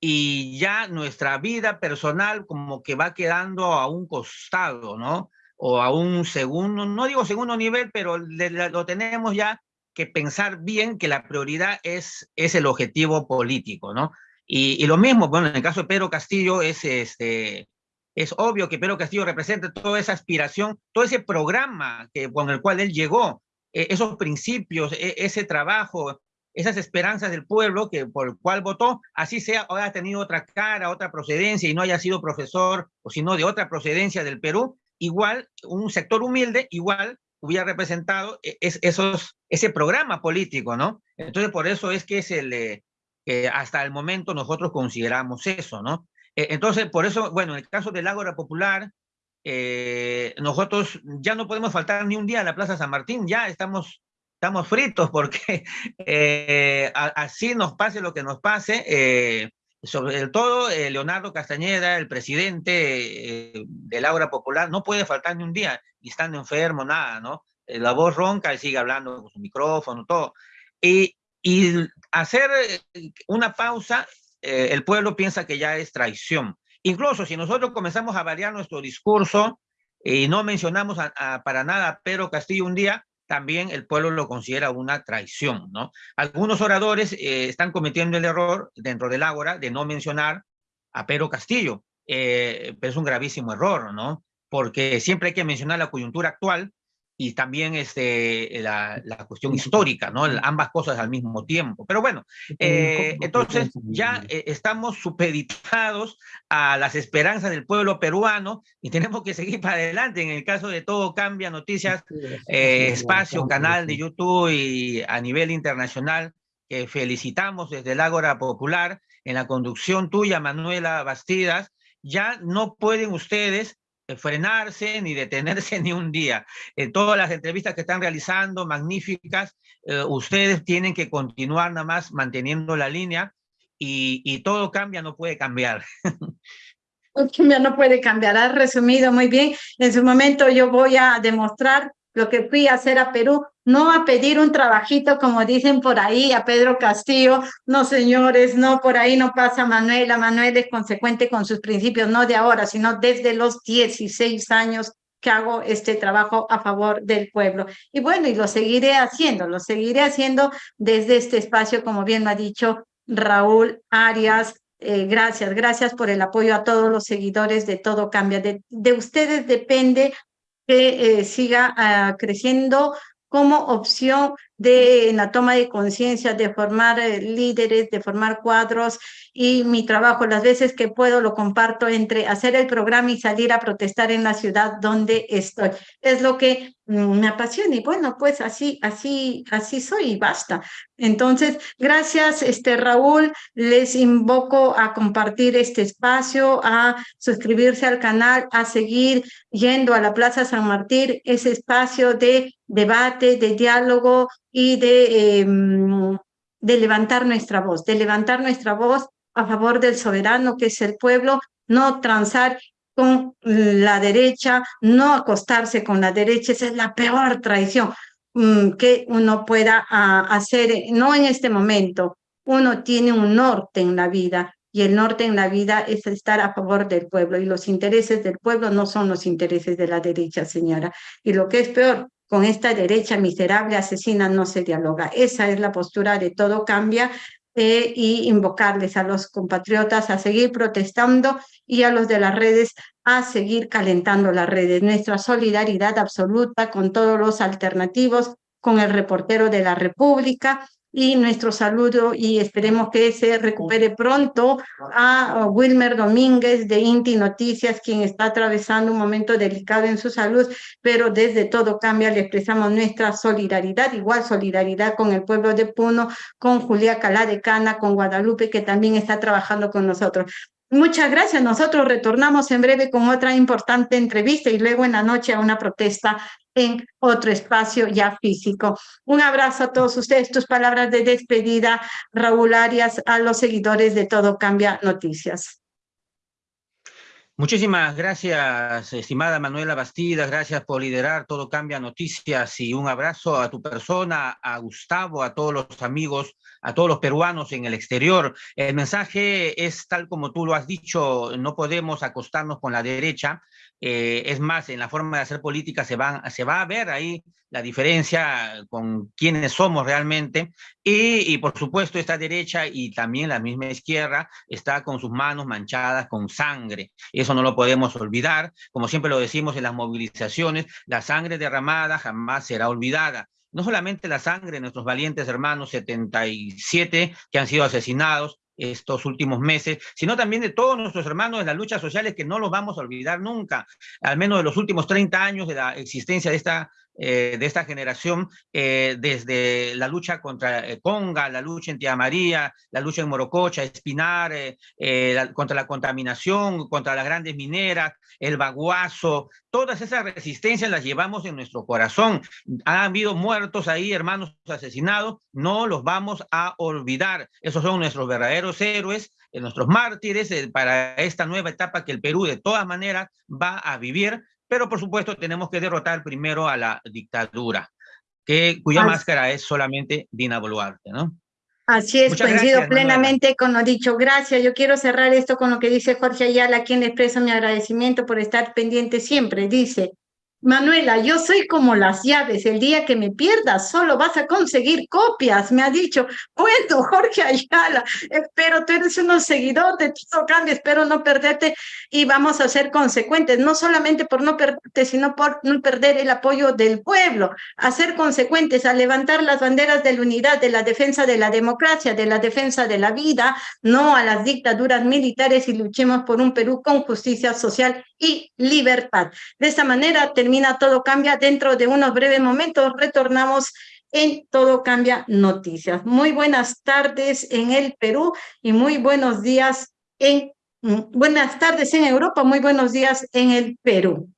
y ya nuestra vida personal como que va quedando a un costado, ¿no? O a un segundo, no digo segundo nivel, pero lo tenemos ya que pensar bien que la prioridad es, es el objetivo político, ¿no? Y, lo mismo, bueno, en el caso de Pedro Castillo es, este, es obvio que Pedro Castillo representa toda esa aspiración, todo ese programa que, con el cual él llegó, esos principios, e, ese trabajo, esas esperanzas del pueblo que por el cual votó, así sea, o haya tenido otra cara, otra procedencia y no haya sido profesor o sino de otra procedencia del Perú, igual un sector humilde, igual hubiera representado e, es, esos, ese programa político, ¿no? Entonces, por eso es que es el, eh, hasta el momento nosotros consideramos eso, ¿no? E, entonces, por eso, bueno, en el caso del Ágora Popular, eh, nosotros ya no podemos faltar ni un día a la Plaza San Martín, ya estamos estamos fritos porque eh, así nos pase lo que nos pase, eh, sobre todo eh, Leonardo Castañeda, el presidente del Aura Popular, no puede faltar ni un día, ni estando enfermo, nada, ¿no? la voz ronca y sigue hablando con su micrófono, todo. Y, y hacer una pausa, el pueblo piensa que ya es traición. Incluso si nosotros comenzamos a variar nuestro discurso y no mencionamos para nada a Pedro Castillo un día, también el pueblo lo considera una traición, ¿no? Algunos oradores eh, están cometiendo el error dentro del Ágora de no mencionar a Pedro Castillo, eh, es un gravísimo error, ¿no? Porque siempre hay que mencionar la coyuntura actual y también este, la, la cuestión histórica, ¿no? Ambas cosas al mismo tiempo. Pero bueno, eh, entonces ya eh, estamos supeditados a las esperanzas del pueblo peruano y tenemos que seguir para adelante. En el caso de Todo Cambia Noticias, eh, espacio, canal de YouTube y a nivel internacional, que felicitamos desde el Ágora Popular en la conducción tuya, Manuela Bastidas, ya no pueden ustedes frenarse ni detenerse ni un día. En todas las entrevistas que están realizando, magníficas, eh, ustedes tienen que continuar nada más manteniendo la línea y, todo cambia, no puede cambiar. Cambia, no puede cambiar. Has resumido muy bien. En su momento yo voy a demostrar lo que fui a hacer a Perú, no a pedir un trabajito como dicen por ahí a Pedro Castillo, no señores, no, por ahí no pasa Manuela, Manuel es consecuente con sus principios, no de ahora, sino desde los 16 años que hago este trabajo a favor del pueblo. Y bueno, y lo seguiré haciendo, lo seguiré haciendo desde este espacio, como bien lo ha dicho Raúl Arias, eh, gracias, gracias por el apoyo a todos los seguidores de Todo Cambia. De, de ustedes depende que eh, siga ah, creciendo como opción de la toma de conciencia, de formar eh, líderes, de formar cuadros y mi trabajo, las veces que puedo, lo comparto entre hacer el programa y salir a protestar en la ciudad donde estoy. Es lo que me apasiona y bueno, pues así, así, así soy y basta. Entonces, gracias, este Raúl, les invoco a compartir este espacio, a suscribirse al canal, a seguir yendo a la Plaza San Martín, ese espacio de debate, de diálogo y de, em, de levantar nuestra voz, de levantar nuestra voz a favor del soberano que es el pueblo, no transar con la derecha, no acostarse con la derecha, esa es la peor traición mm, que uno pueda ah, hacer, no en este momento, uno tiene un norte en la vida y el norte en la vida es estar a favor del pueblo y los intereses del pueblo no son los intereses de la derecha, señora. Y lo que es peor, con esta derecha miserable asesina no se dialoga. Esa es la postura de todo cambia y invocarles a los compatriotas a seguir protestando y a los de las redes a seguir calentando las redes. Nuestra solidaridad absoluta con todos los alternativos, con el reportero de la República, y nuestro saludo y esperemos que se recupere pronto a Wilmer Domínguez de Inti Noticias, quien está atravesando un momento delicado en su salud, pero desde todo cambia le expresamos nuestra solidaridad, igual solidaridad con el pueblo de Puno, con Julia Calá de Cana, con Guadalupe, que también está trabajando con nosotros. Muchas gracias. Nosotros retornamos en breve con otra importante entrevista y luego en la noche a una protesta en otro espacio ya físico. Un abrazo a todos ustedes. Tus palabras de despedida, Raúl Arias, a los seguidores de Todo Cambia Noticias. Muchísimas gracias, estimada Manuela Bastidas, gracias por liderar Todo Cambia Noticias y un abrazo a tu persona, a Gustavo, a todos los amigos, a todos los peruanos en el exterior. El mensaje es tal como tú lo has dicho, no podemos acostarnos con la derecha, eh, es más, en la forma de hacer política se, van, se va a ver ahí la diferencia con quiénes somos realmente y, y, por supuesto esta derecha y también la misma izquierda está con sus manos manchadas con sangre. Eso no lo podemos olvidar. Como siempre lo decimos en las movilizaciones, la sangre derramada jamás será olvidada no solamente la sangre de nuestros valientes hermanos 77 que han sido asesinados, estos últimos meses, sino también de todos nuestros hermanos de las luchas sociales que no los vamos a olvidar nunca, al menos de los últimos 30 años de la existencia de esta eh, de esta generación, eh, desde la lucha contra eh, Conga, la lucha en Tía María, la lucha en Morococha, Espinar, contra la contaminación, contra las grandes mineras, el baguazo, todas esas resistencias las llevamos en nuestro corazón. Han habido muertos ahí, hermanos asesinados, no los vamos a olvidar. Esos son nuestros verdaderos héroes, nuestros mártires para esta nueva etapa que el Perú de todas maneras va a vivir pero por supuesto tenemos que derrotar primero a la dictadura, que, cuya máscara es solamente Dina Boluarte, ¿no? Así es, coincido plenamente con lo dicho. Gracias. Yo quiero cerrar esto con lo que dice Jorge Ayala, a quien expreso mi agradecimiento por estar pendiente siempre. Dice, Manuela, yo soy como las llaves, el día que me pierdas solo vas a conseguir copias, me ha dicho, bueno, Jorge Ayala, pero tú eres un seguidor de todo cambio, espero no perderte y vamos a ser consecuentes, no solamente por no perderte, sino por no perder el apoyo del pueblo, a ser consecuentes, a levantar las banderas de la unidad, de la defensa de la democracia, de la defensa de la vida, no a las dictaduras militares y luchemos por un Perú con justicia social y libertad. De esta manera termina Todo Cambia. Dentro de unos breves momentos retornamos en Todo Cambia Noticias. Muy buenas tardes en el Perú y muy buenos días en... Mm, buenas tardes en Europa, muy buenos días en el Perú.